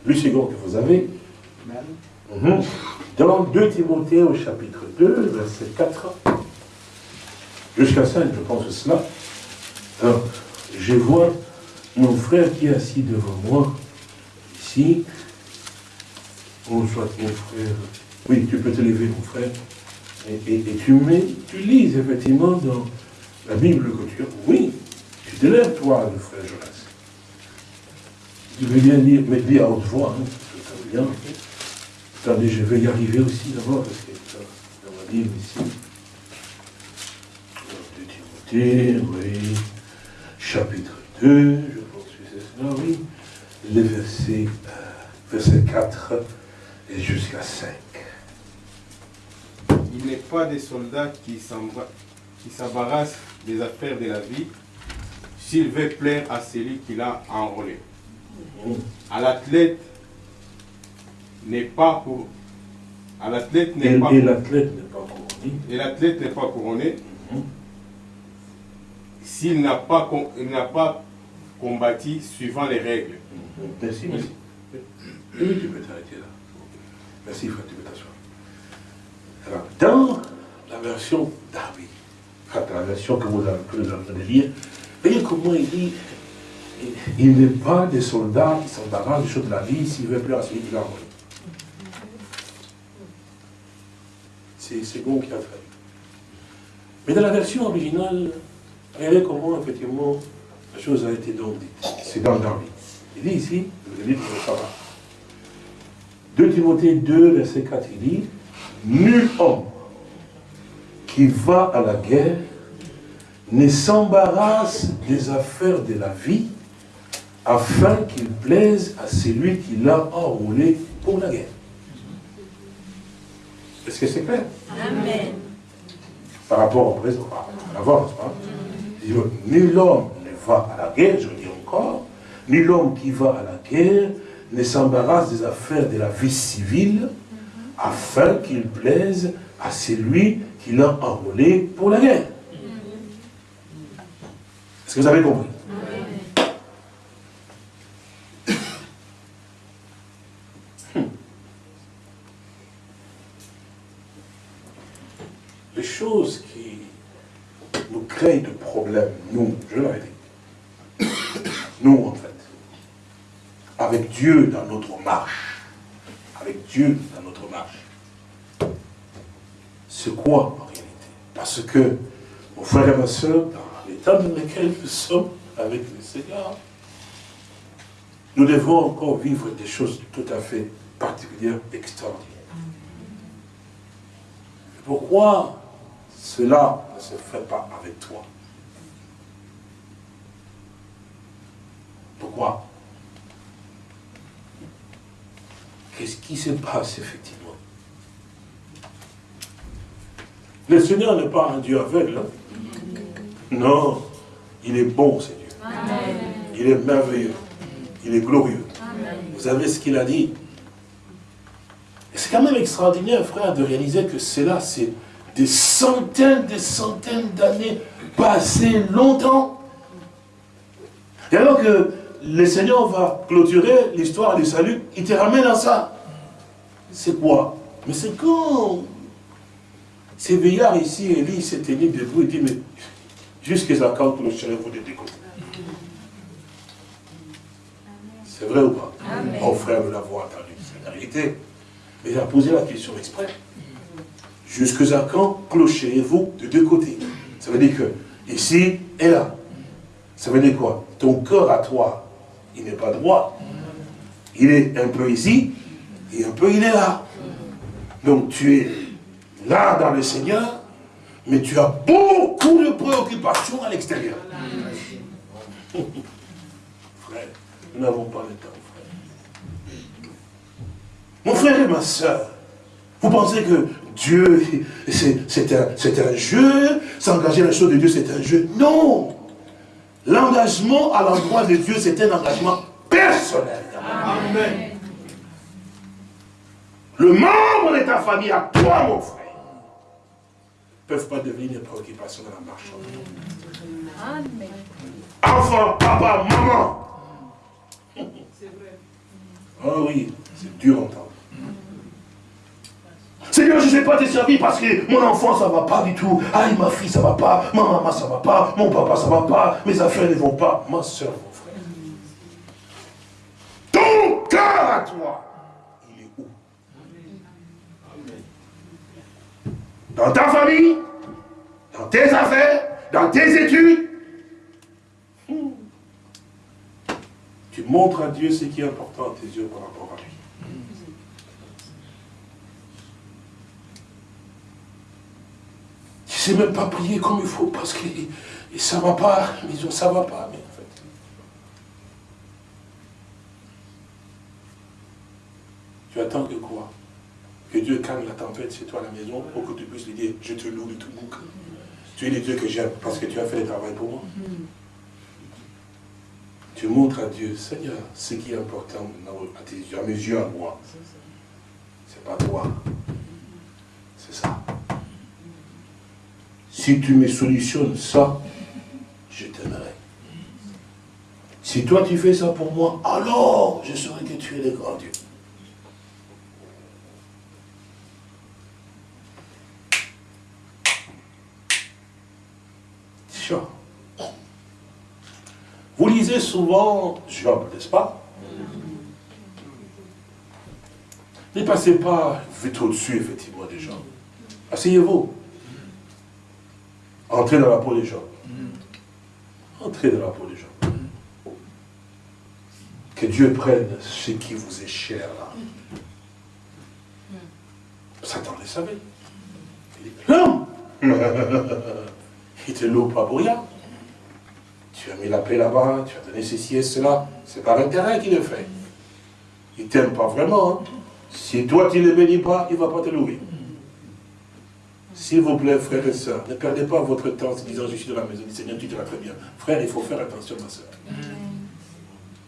le second que vous avez, mhm, dans 2 Timothée au chapitre 2, verset 4, jusqu'à 5, je pense cela. Alors, je vois mon frère qui est assis devant moi, ici, Bonsoir mon frère. Oui, tu peux te lever mon frère. Et, tu, mets, tu lis effectivement dans la Bible que tu as. Oui, tu te lèves toi, le frère Jonas. Tu veux bien lire, mais dis à haute voix, hein, bien. Attendez, je vais y arriver aussi d'abord, parce que dans ma Bible ici. De Timothée, oui. Chapitre 2, je pense que c'est cela, oui. Le verset, euh, verset 4 et jusqu'à 5. Il n'est pas des soldats qui s'embarrassent des affaires de la vie s'il veut plaire à celui qui l'a enrôlé. À l'athlète n'est pas pour. À l'athlète n'est pas. Et l'athlète n'est pas couronné. Et l'athlète n'est pas couronné. Mhm. S'il n'a pas, n'a pas combattu suivant les règles. Merci, merci. Oui, tu peux t'arrêter là. Merci, frère, tu Alors, dans la version d'Arby, la version que vous avez de lire, voyez comment il dit il n'est pas des soldats qui s'embarrassent des choses de la vie s'il veut plus à celui qui l'a envoyé. C'est bon qui a fait. Mais dans la version originale, regardez comment effectivement la chose a été donc dite. C'est dans Darby. Il dit ici, vous va. 2 Timothée 2, verset 4, il dit, Nul homme qui va à la guerre ne s'embarrasse des affaires de la vie afin qu'il plaise à celui qui l'a enrôlé pour la guerre. Est-ce que c'est clair? Amen. Par rapport au présent, avant, pas? Nul homme ne va à la guerre, je dis encore, nul homme qui va à la guerre ne s'embarrasse des affaires de la vie civile, mm-hmm. afin qu'il plaise à celui qui l'a enrôlé pour la guerre. Mm-hmm. Est-ce que vous avez compris? Mm-hmm. Les choses qui nous créent de problèmes, nous, je l'ai dit, nous en fait, avec Dieu dans notre marche, avec Dieu dans notre marche, c'est quoi en réalité? Parce que, mon frère et ma soeur, dans l'état dans lequel nous sommes avec le Seigneur, nous devons encore vivre des choses tout à fait particulières, extraordinaires. Pourquoi cela ne se fait pas avec toi? Pourquoi? Qu'est-ce qui se passe effectivement? Le Seigneur n'est pas un Dieu aveugle. Hein? Non, il est bon, Seigneur. Il est merveilleux. Il est glorieux. Vous savez ce qu'il a dit? C'est quand même extraordinaire, frère, de réaliser que cela, c'est des centaines, des centaines d'années passées longtemps. Et alors que le Seigneur va clôturer l'histoire du salut, il te ramène à ça. C'est quoi? Mais c'est quand ces veillards ici, Élie s'est tenu debout, il dit, mais jusqu'à quand clôturez-vous de découvrir C'est vrai ou pas? Mon frère de l'avoir entendu, c'est la réalité. Mais il a posé la question exprès. Jusqu'à quand clochez-vous de deux côtés Ça veut dire que ici et là. Ça veut dire quoi? Ton cœur à toi, il n'est pas droit. Il est un peu ici et un peu il est là. Donc tu es là dans le Seigneur, mais tu as beaucoup de préoccupations à l'extérieur. Frère, nous n'avons pas le temps, frère. Mon frère et ma soeur, vous pensez que Dieu, c'est un, jeu, s'engager dans la chose de Dieu, c'est un jeu? Non L'engagement à l'endroit de Dieu, c'est un engagement personnel. Amen. Le membre de ta famille, à toi, mon frère, ne peuvent pas devenir une préoccupation dans la marche. Amen. Enfant, papa, maman. C'est vrai. Oh oui, c'est dur à entendre. Seigneur, je ne sais pas te servir parce que mon enfant, ça ne va pas du tout. Aïe, ma fille, ça ne va pas. Ma maman, ça ne va pas. Mon papa, ça ne va pas. Mes affaires ne vont pas. Ma soeur, mon frère. Ton cœur à toi, il est où? Dans ta famille, dans tes affaires, dans tes études? Tu montres à Dieu ce qui est important à tes yeux par rapport à lui. Je ne sais même pas prier comme il faut parce que ça ne va pas, mais ça ne va pas. Mais en fait. Tu attends que quoi? Que Dieu calme la tempête chez toi à la maison pour que tu puisses lui dire, je te loue de tout cœur. Tu es le Dieu que j'aime parce que tu as fait le travail pour moi. Tu montres à Dieu, Seigneur, ce qui est important à tes yeux, à mes yeux, à moi. C'est pas toi. C'est ça. Si tu me solutionnes ça, je t'aimerai. Si toi tu fais ça pour moi, alors je saurai que tu es le grand Dieu. Vous lisez souvent Job, n'est-ce pas? Ne passez pas vite au-dessus, effectivement, des gens. Asseyez-vous. Entrez dans la peau des gens. Entrez dans la peau des gens. Que Dieu prenne ce qui vous est cher là. Satan le savait. Il dit, non Il te loue pas pour rien. Tu as mis la paix là-bas, tu as donné ceci et cela. C'est par intérêt qu'il le fait. Il t'aime pas vraiment. Hein. Si toi tu ne le bénis pas, il ne va pas te louer. S'il vous plaît, frères et sœurs, ne perdez pas votre temps en disant je suis dans la maison du Seigneur, tu te vas très bien. Frère, il faut faire attention, ma sœur.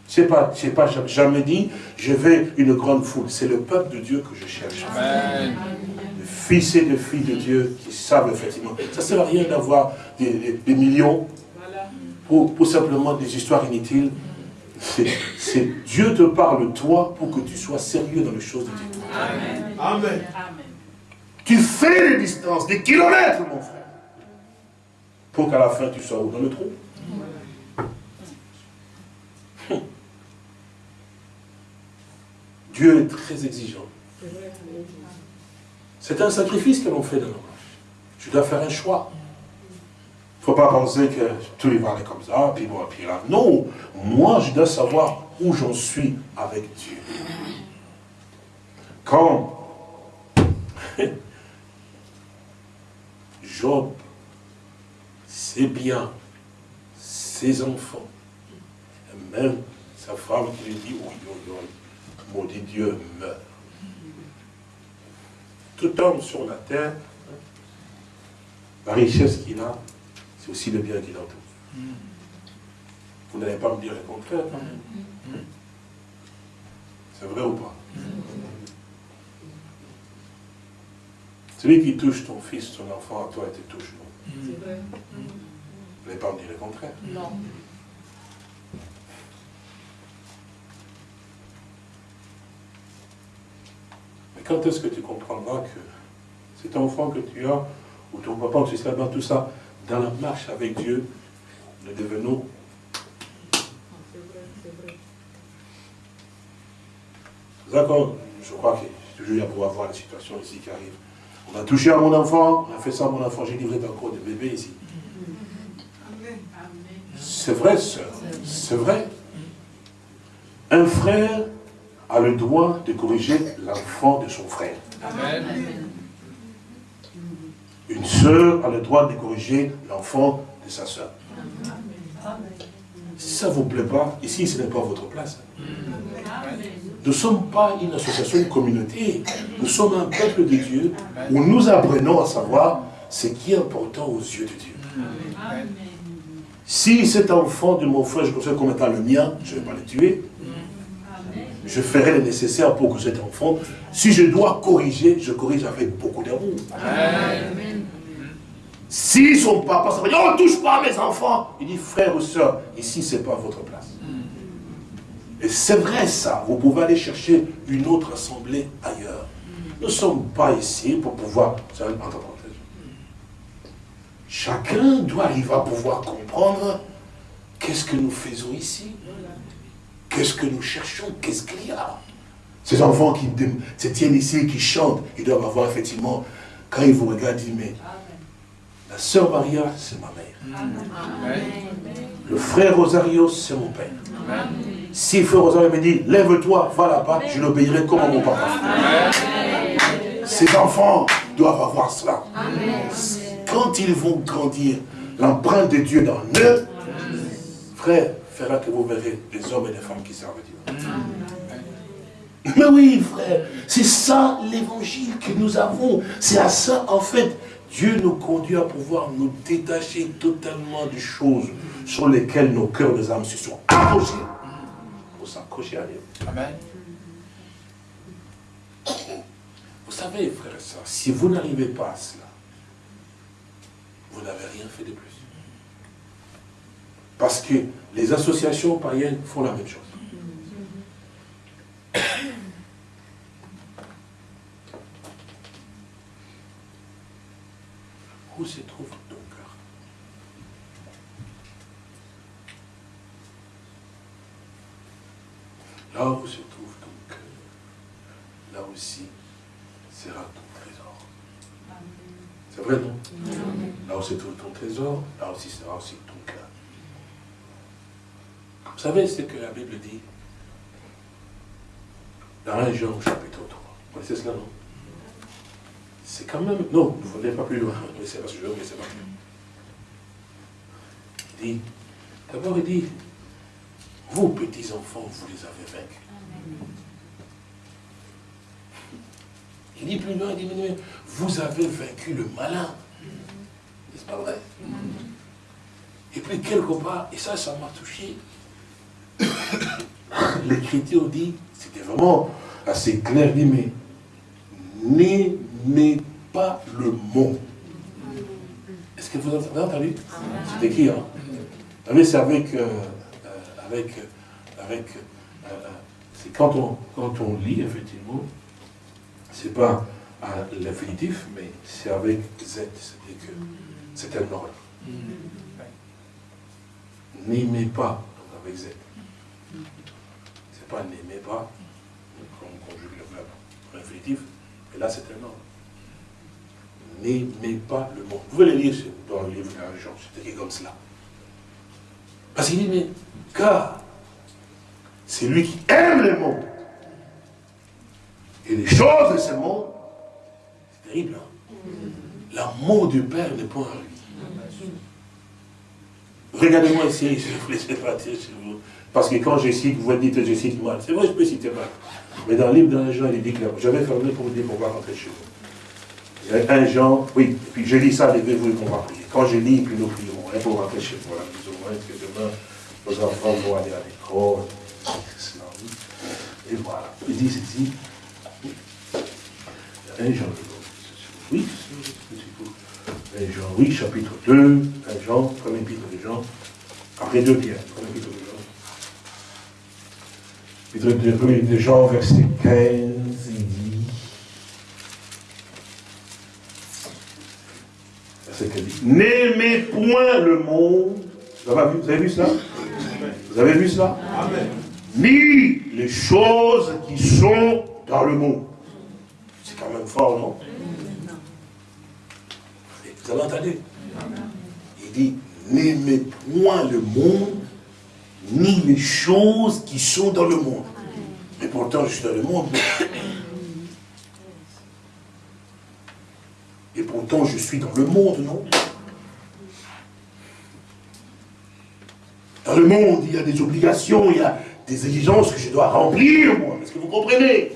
Ce n'est pas, pas jamais dit, je vais une grande foule. C'est le peuple de Dieu que je cherche. Amen. Les fils et les filles de Dieu qui savent effectivement. Ça ne sert à rien d'avoir des, millions pour, pour simplement des histoires inutiles. C'est Dieu te parle, toi, pour que tu sois sérieux dans les choses de Dieu. Amen. Amen. Tu fais des distances, des kilomètres, mon frère, pour qu'à la fin tu sois où? Dans le trou? Dieu est très exigeant. C'est un sacrifice que l'on fait dans marches. Je dois faire un choix. Il ne faut pas penser que tout va aller comme ça, puis bon, puis là. Non, moi je dois savoir où j'en suis avec Dieu. Quand Job, ses biens, ses enfants, et même sa femme qui lui dit, oui, oui, oui, maudit Dieu, meurt. Tout homme sur la terre, la richesse qu'il a, c'est aussi le bien qu'il a tout. Vous n'allez pas me dire le contraire. Hein? C'est vrai ou pas? Celui qui touche ton fils, ton enfant, à toi, il te touche, non C'est vrai. Pas me dire le contraire Non. Mais quand est-ce que tu comprendras que cet enfant que tu as, ou ton papa, ou là tout ça, dans la marche avec Dieu, nous devenons D'accord Je crois que toujours il y a voir la situation ici qui arrive. On a touché à mon enfant, on a fait ça à mon enfant, j'ai livré encore des bébés ici. C'est vrai, sœur, c'est vrai. Un frère a le droit de corriger l'enfant de son frère. Une sœur a le droit de corriger l'enfant de sa sœur. Si ça ne vous plaît pas, ici ce n'est pas votre place. Nous ne sommes pas une association, une communauté. Nous sommes un peuple de Dieu où nous apprenons à savoir ce qui est important aux yeux de Dieu. Si cet enfant de mon frère, je considère comme étant le mien, je ne vais pas le tuer. Je ferai le nécessaire pour que cet enfant, si je dois corriger, je corrige avec beaucoup d'amour. Si son papa ça dit, oh, touche pas à mes enfants, il dit, frère ou soeur, ici, ce n'est pas votre place. Et c'est vrai ça, vous pouvez aller chercher une autre assemblée ailleurs. Nous ne sommes pas ici pour pouvoir... Chacun doit arriver à pouvoir comprendre qu'est-ce que nous faisons ici. Qu'est-ce que nous cherchons Qu'est-ce qu'il y a Ces enfants qui se tiennent ici, qui chantent, ils doivent avoir effectivement, quand ils vous regardent, ils disent, mais la sœur Maria, c'est ma mère. Le frère Rosario, c'est mon père. Si frère Rosario me dit, lève-toi, va là-bas, je l'obéirai comme à mon papa. Ces enfants doivent avoir cela. Quand ils vont grandir, l'empreinte de Dieu dans eux, frère, fera que vous verrez des hommes et des femmes qui servent Dieu. Mais oui, frère, c'est ça l'évangile que nous avons. C'est à ça, en fait, Dieu nous conduit à pouvoir nous détacher totalement des choses sur lesquelles nos cœurs, nos âmes se sont accrochés pour s'accrocher à Dieu. Amen. Vous savez, frère et soeurs, si vous n'arrivez pas à cela, vous n'avez rien fait de plus. Parce que les associations païennes font la même chose. Où se trouve ton cœur Là où se trouve ton cœur, là aussi sera ton trésor. C'est vrai, non? Là où se trouve ton trésor, là aussi sera aussi ton cœur. Vous savez ce que la Bible dit? Dans 1 Jean chapitre 3. Vous connaissez cela, non? C'est quand même... Non, vous n'allez pas plus loin. Mais c'est parce que je mais c'est pas plus. Il dit, d'abord il dit, vous petits enfants, vous les avez vaincus. Il dit plus loin, il dit, mais vous avez vaincu le malin. C'est pas vrai? Et puis quelque part, et ça, ça m'a touché. L'écriture dit, c'était vraiment assez clair, il dit, mais n'aimez pas le mot. Est-ce que vous avez entendu? C'est écrit, hein Vous savez, c'est avec, euh, avec, avec, euh, c'est quand on, quand on lit, effectivement, c'est pas à l'infinitif, mais c'est avec Z, c'est-à-dire que c'est un ordre. N'aimez pas, donc avec Z. C'est pas n'aimez pas, comme on conjugue le verbe infinitif, mais là c'est un ordre. N'aimez pas le monde. Vous pouvez le lire dans le livre de Jean, c'est écrit comme cela. Parce qu'il dit, mais car c'est lui qui aime le monde. Et les choses de ce monde, c'est terrible. Hein? L'amour du Père n'est pas en lui. Regardez-moi ici, je vous laisse pas chez vous. Parce que quand je cite, vous dites je cite mal. C'est vrai, je peux citer mal. Mais dans le livre d'un Jean, il dit clairement. J'avais fermé pour vous dire pourquoi rentrer chez vous. Il y a un Jean, oui, puis je lis ça, levez-vous qu'on va prier. Quand je lis, puis nous prions, hein, pour rentrer chez vous. Voilà, plus ou moins, que demain, nos enfants vont aller à l'école. Et voilà. Il dit ceci. Il y a un Jean, oui, c'est Jean, oui, chapitre 2, 1 Jean, premier épître de Jean, après 2 Pierre, premier épître de Jean. Épître de Jean, verset 15, il dit, verset 15, n'aimez point le monde, vous avez vu, vous cela Vous avez vu cela Amen. Ni les choses qui sont dans le monde. C'est quand même fort, non vous avez entendu Il dit, n'aimez point le monde, ni les choses qui sont dans le monde. Mais pourtant, je suis dans le monde. Et pourtant, je suis dans le monde, non Dans le monde, il y a des obligations, il y a des exigences que je dois remplir, moi. Est-ce que vous comprenez?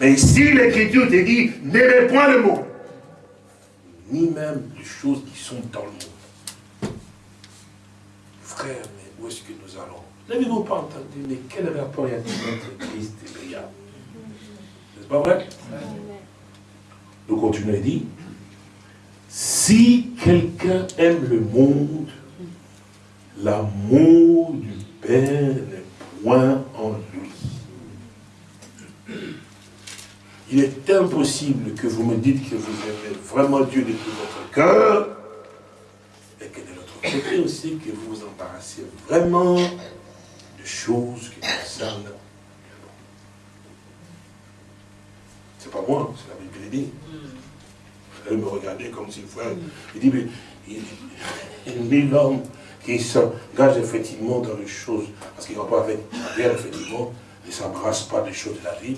Mais ici, l'Écriture te dit, n'aimez point le monde ni même les choses qui sont dans le monde. Frère, mais où est-ce que nous allons? N'avez-vous pas entendu, mais quel rapport y a-t-il entre Christ et Béa N'est-ce pas vrai? Nous continuons et dit, si quelqu'un aime le monde, l'amour du Père n'est point en lui. Il est impossible que vous me dites que vous aimez vraiment Dieu de tout votre cœur, et que de l'autre côté aussi, que vous vous embarrassez vraiment de choses qui concernent le monde. C'est pas moi, c'est la Bible qui dit. Allez me regarder comme s'il faut. Il dit, mais il, dit l'homme qui s'engage effectivement dans les choses, parce qu'il ne va pas avec la guerre, effectivement, il ne s'embrasse pas des choses de la vie,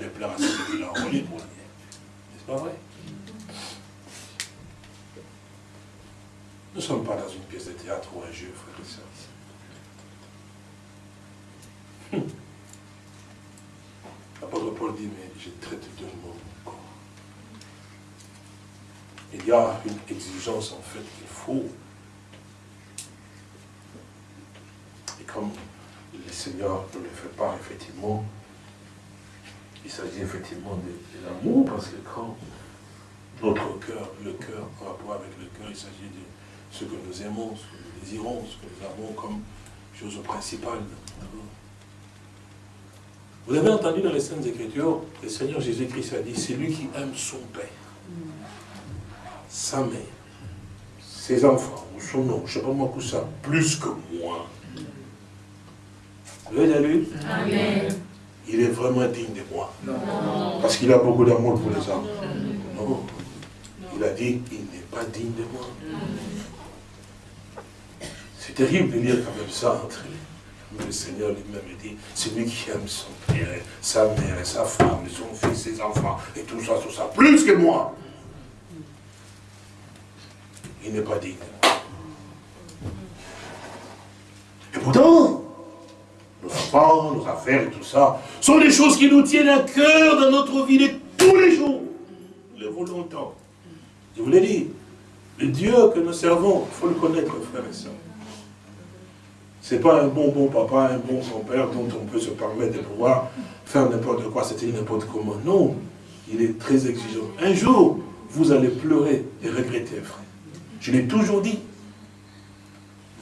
de plaire à celui qui l'a enrôlé pour N'est-ce pas vrai? Nous ne sommes pas dans une pièce de théâtre ou un jeu, frère et sœurs. L'apôtre Paul dit, mais je traite de mon corps. Il y a une exigence en fait qu'il faut. Et comme le Seigneur ne le fait pas, effectivement, il s'agit effectivement de, l'amour, parce que quand notre cœur, le cœur, en rapport avec le cœur, il s'agit de ce que nous aimons, ce que nous désirons, ce que nous avons comme chose principale. Vous avez entendu dans les Saintes Écritures, le Seigneur Jésus-Christ a dit, c'est lui qui aime son Père, sa mère, ses enfants, ou son nom, je ne sais pas moi ça, plus que moi. Vous avez lu Amen il est vraiment digne de moi. Parce qu'il a beaucoup d'amour pour les hommes. Non. Il a dit, il n'est pas digne de moi. C'est terrible de lire quand même ça entre mais le Seigneur lui-même dit, c'est lui qui aime son père, sa mère, sa femme, son fils, ses enfants, et tout ça, tout ça, plus que moi. Il n'est pas digne. Et pourtant, nos enfants, nos affaires et tout ça, sont des choses qui nous tiennent à cœur dans notre vie de tous les jours. Nous le voulons longtemps. Je vous l'ai dit, le Dieu que nous servons, il faut le connaître, frères et sœurs. Ce n'est pas un bon bon papa, un bon grand-père dont on peut se permettre de pouvoir faire n'importe quoi, c'était n'importe comment. Non, il est très exigeant. Un jour, vous allez pleurer et regretter, frère. Je l'ai toujours dit.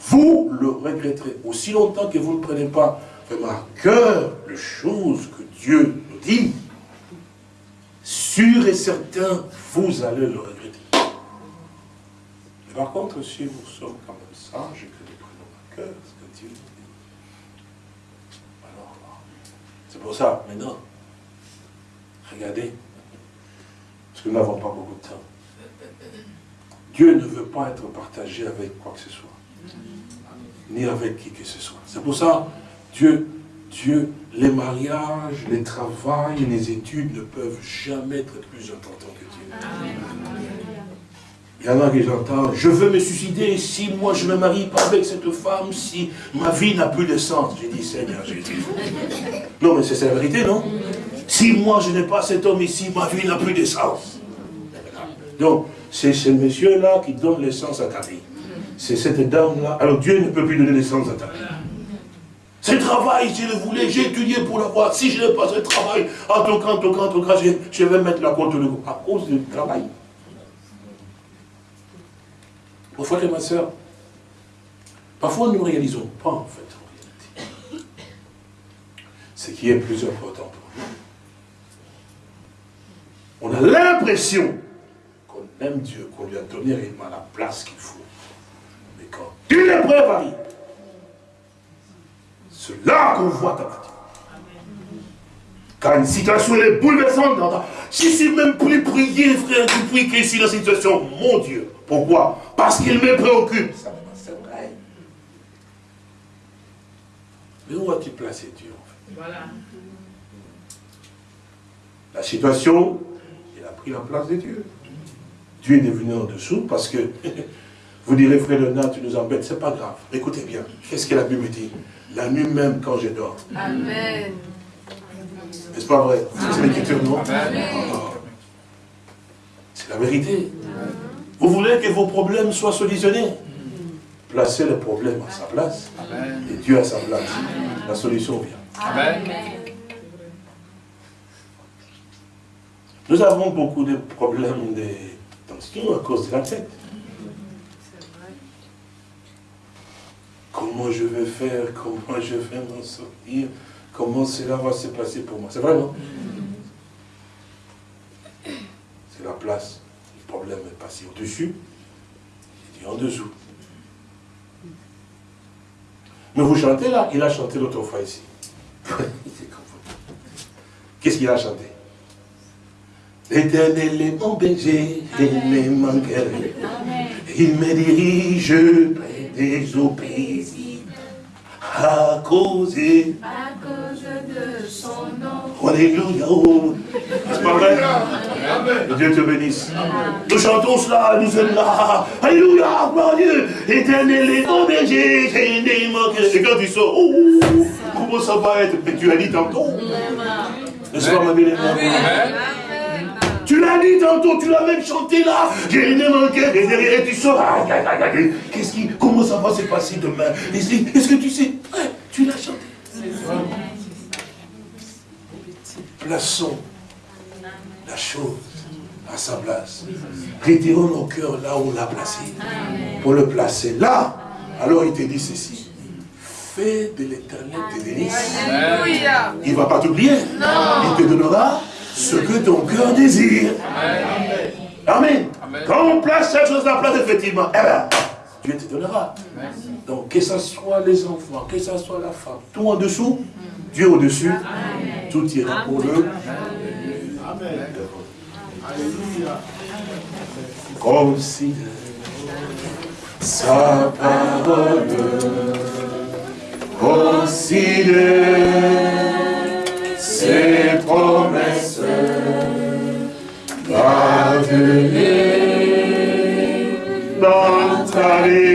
Vous le regretterez aussi longtemps que vous ne prenez pas vraiment à cœur les choses que Dieu nous dit. Sûr et certain, vous allez le regretter. Mais par contre, si vous sommes quand même sages et que nous prenons à cœur ce que Dieu nous dit, alors, c'est pour ça, maintenant, regardez, parce que nous n'avons pas beaucoup de temps. Dieu ne veut pas être partagé avec quoi que ce soit, ni avec qui que ce soit. C'est pour ça, Dieu, Dieu, les mariages, les travails, les études ne peuvent jamais être plus importants que Dieu. Il y en a qui j'entends, je veux me suicider si moi je ne me marie pas avec cette femme, si ma vie n'a plus de sens. J'ai dit, Seigneur Jésus. Non, mais c'est la vérité, non? Si moi je n'ai pas cet homme ici, ma vie n'a plus de sens. Donc, c'est ce monsieur-là qui donne le sens à ta vie. C'est cette dame-là. Alors Dieu ne peut plus donner le sens à ta vie. Ce travail, je le voulais, j'ai étudié pour l'avoir. Si je n'ai pas ce travail, en tout cas, en tout cas, en tout je, je vais mettre la contre le à cause du travail. Mon frère et ma soeur, parfois nous ne réalisons pas en fait en réalité ce qui est plus important pour nous. On a l'impression aime Dieu, qu'on lui a donné réellement la place qu'il faut. Mais quand une épreuve arrive, c'est là qu'on voit ta vie. Quand une situation est bouleversante, si c'est même plus prier, frère, tu pries qu'ici la situation, mon Dieu. Pourquoi? Parce qu'il me préoccupe. C'est vrai. Mais où as-tu placé Dieu en fait? Voilà. La situation, il a pris la place de Dieu. Dieu est devenu en dessous parce que, vous direz, frère Léonard, tu nous embêtes, c'est pas grave. Écoutez bien, qu'est-ce que la Bible dit? La nuit même quand je dors. Amen. N'est-ce pas vrai? C'est l'écriture, non? C'est la vérité. Vous voulez que vos problèmes soient solutionnés? Placez le problème à sa place et Dieu à sa place. La solution vient. Amen. Nous avons beaucoup de problèmes de tension à cause de la tête. Comment je vais faire Comment je vais m'en sortir Comment cela va se passer pour moi C'est vrai, non? C'est la place. Le problème est passé au-dessus. Il dit en dessous. Mais vous chantez là, il a chanté l'autre fois ici. Qu'est-ce qu'il a chanté? L'éternel est mon berger, il ne manquerait. Il me dirige près des eaux paisibles à cause de son nom. Alléluia. C'est pas vrai? Que Dieu te bénisse. Nous chantons cela, nous sommes là. Alléluia, gloire à Dieu. Éternel est mon berger, Et quand tu sors, oh, comment ça va être? Mais tu as dit tantôt. N'est-ce pas, ma belle tu l'as dit tantôt, tu l'as même chanté là. J'ai une manqué et derrière tu sors. Qu'est-ce qui, comment ça va se passer demain? Est-ce que tu sais? Tu l'as chanté. Plaçons la chose à sa place. Retirons nos cœurs là où on l'a placé. Pour le placer là, alors il te dit ceci. Fais de l'éternel tes délices. Il ne va pas t'oublier. Il te donnera ce que ton cœur désire. Amen. Quand on place cette chose à place, effectivement, eh ben, Dieu te donnera. Donc, que ce soit les enfants, que ce soit la femme, tout en dessous, Dieu au-dessus, tout ira pour eux. Amen. Alléluia. Considère sa parole. Considère ses promesses. Garde-les dans ta vie.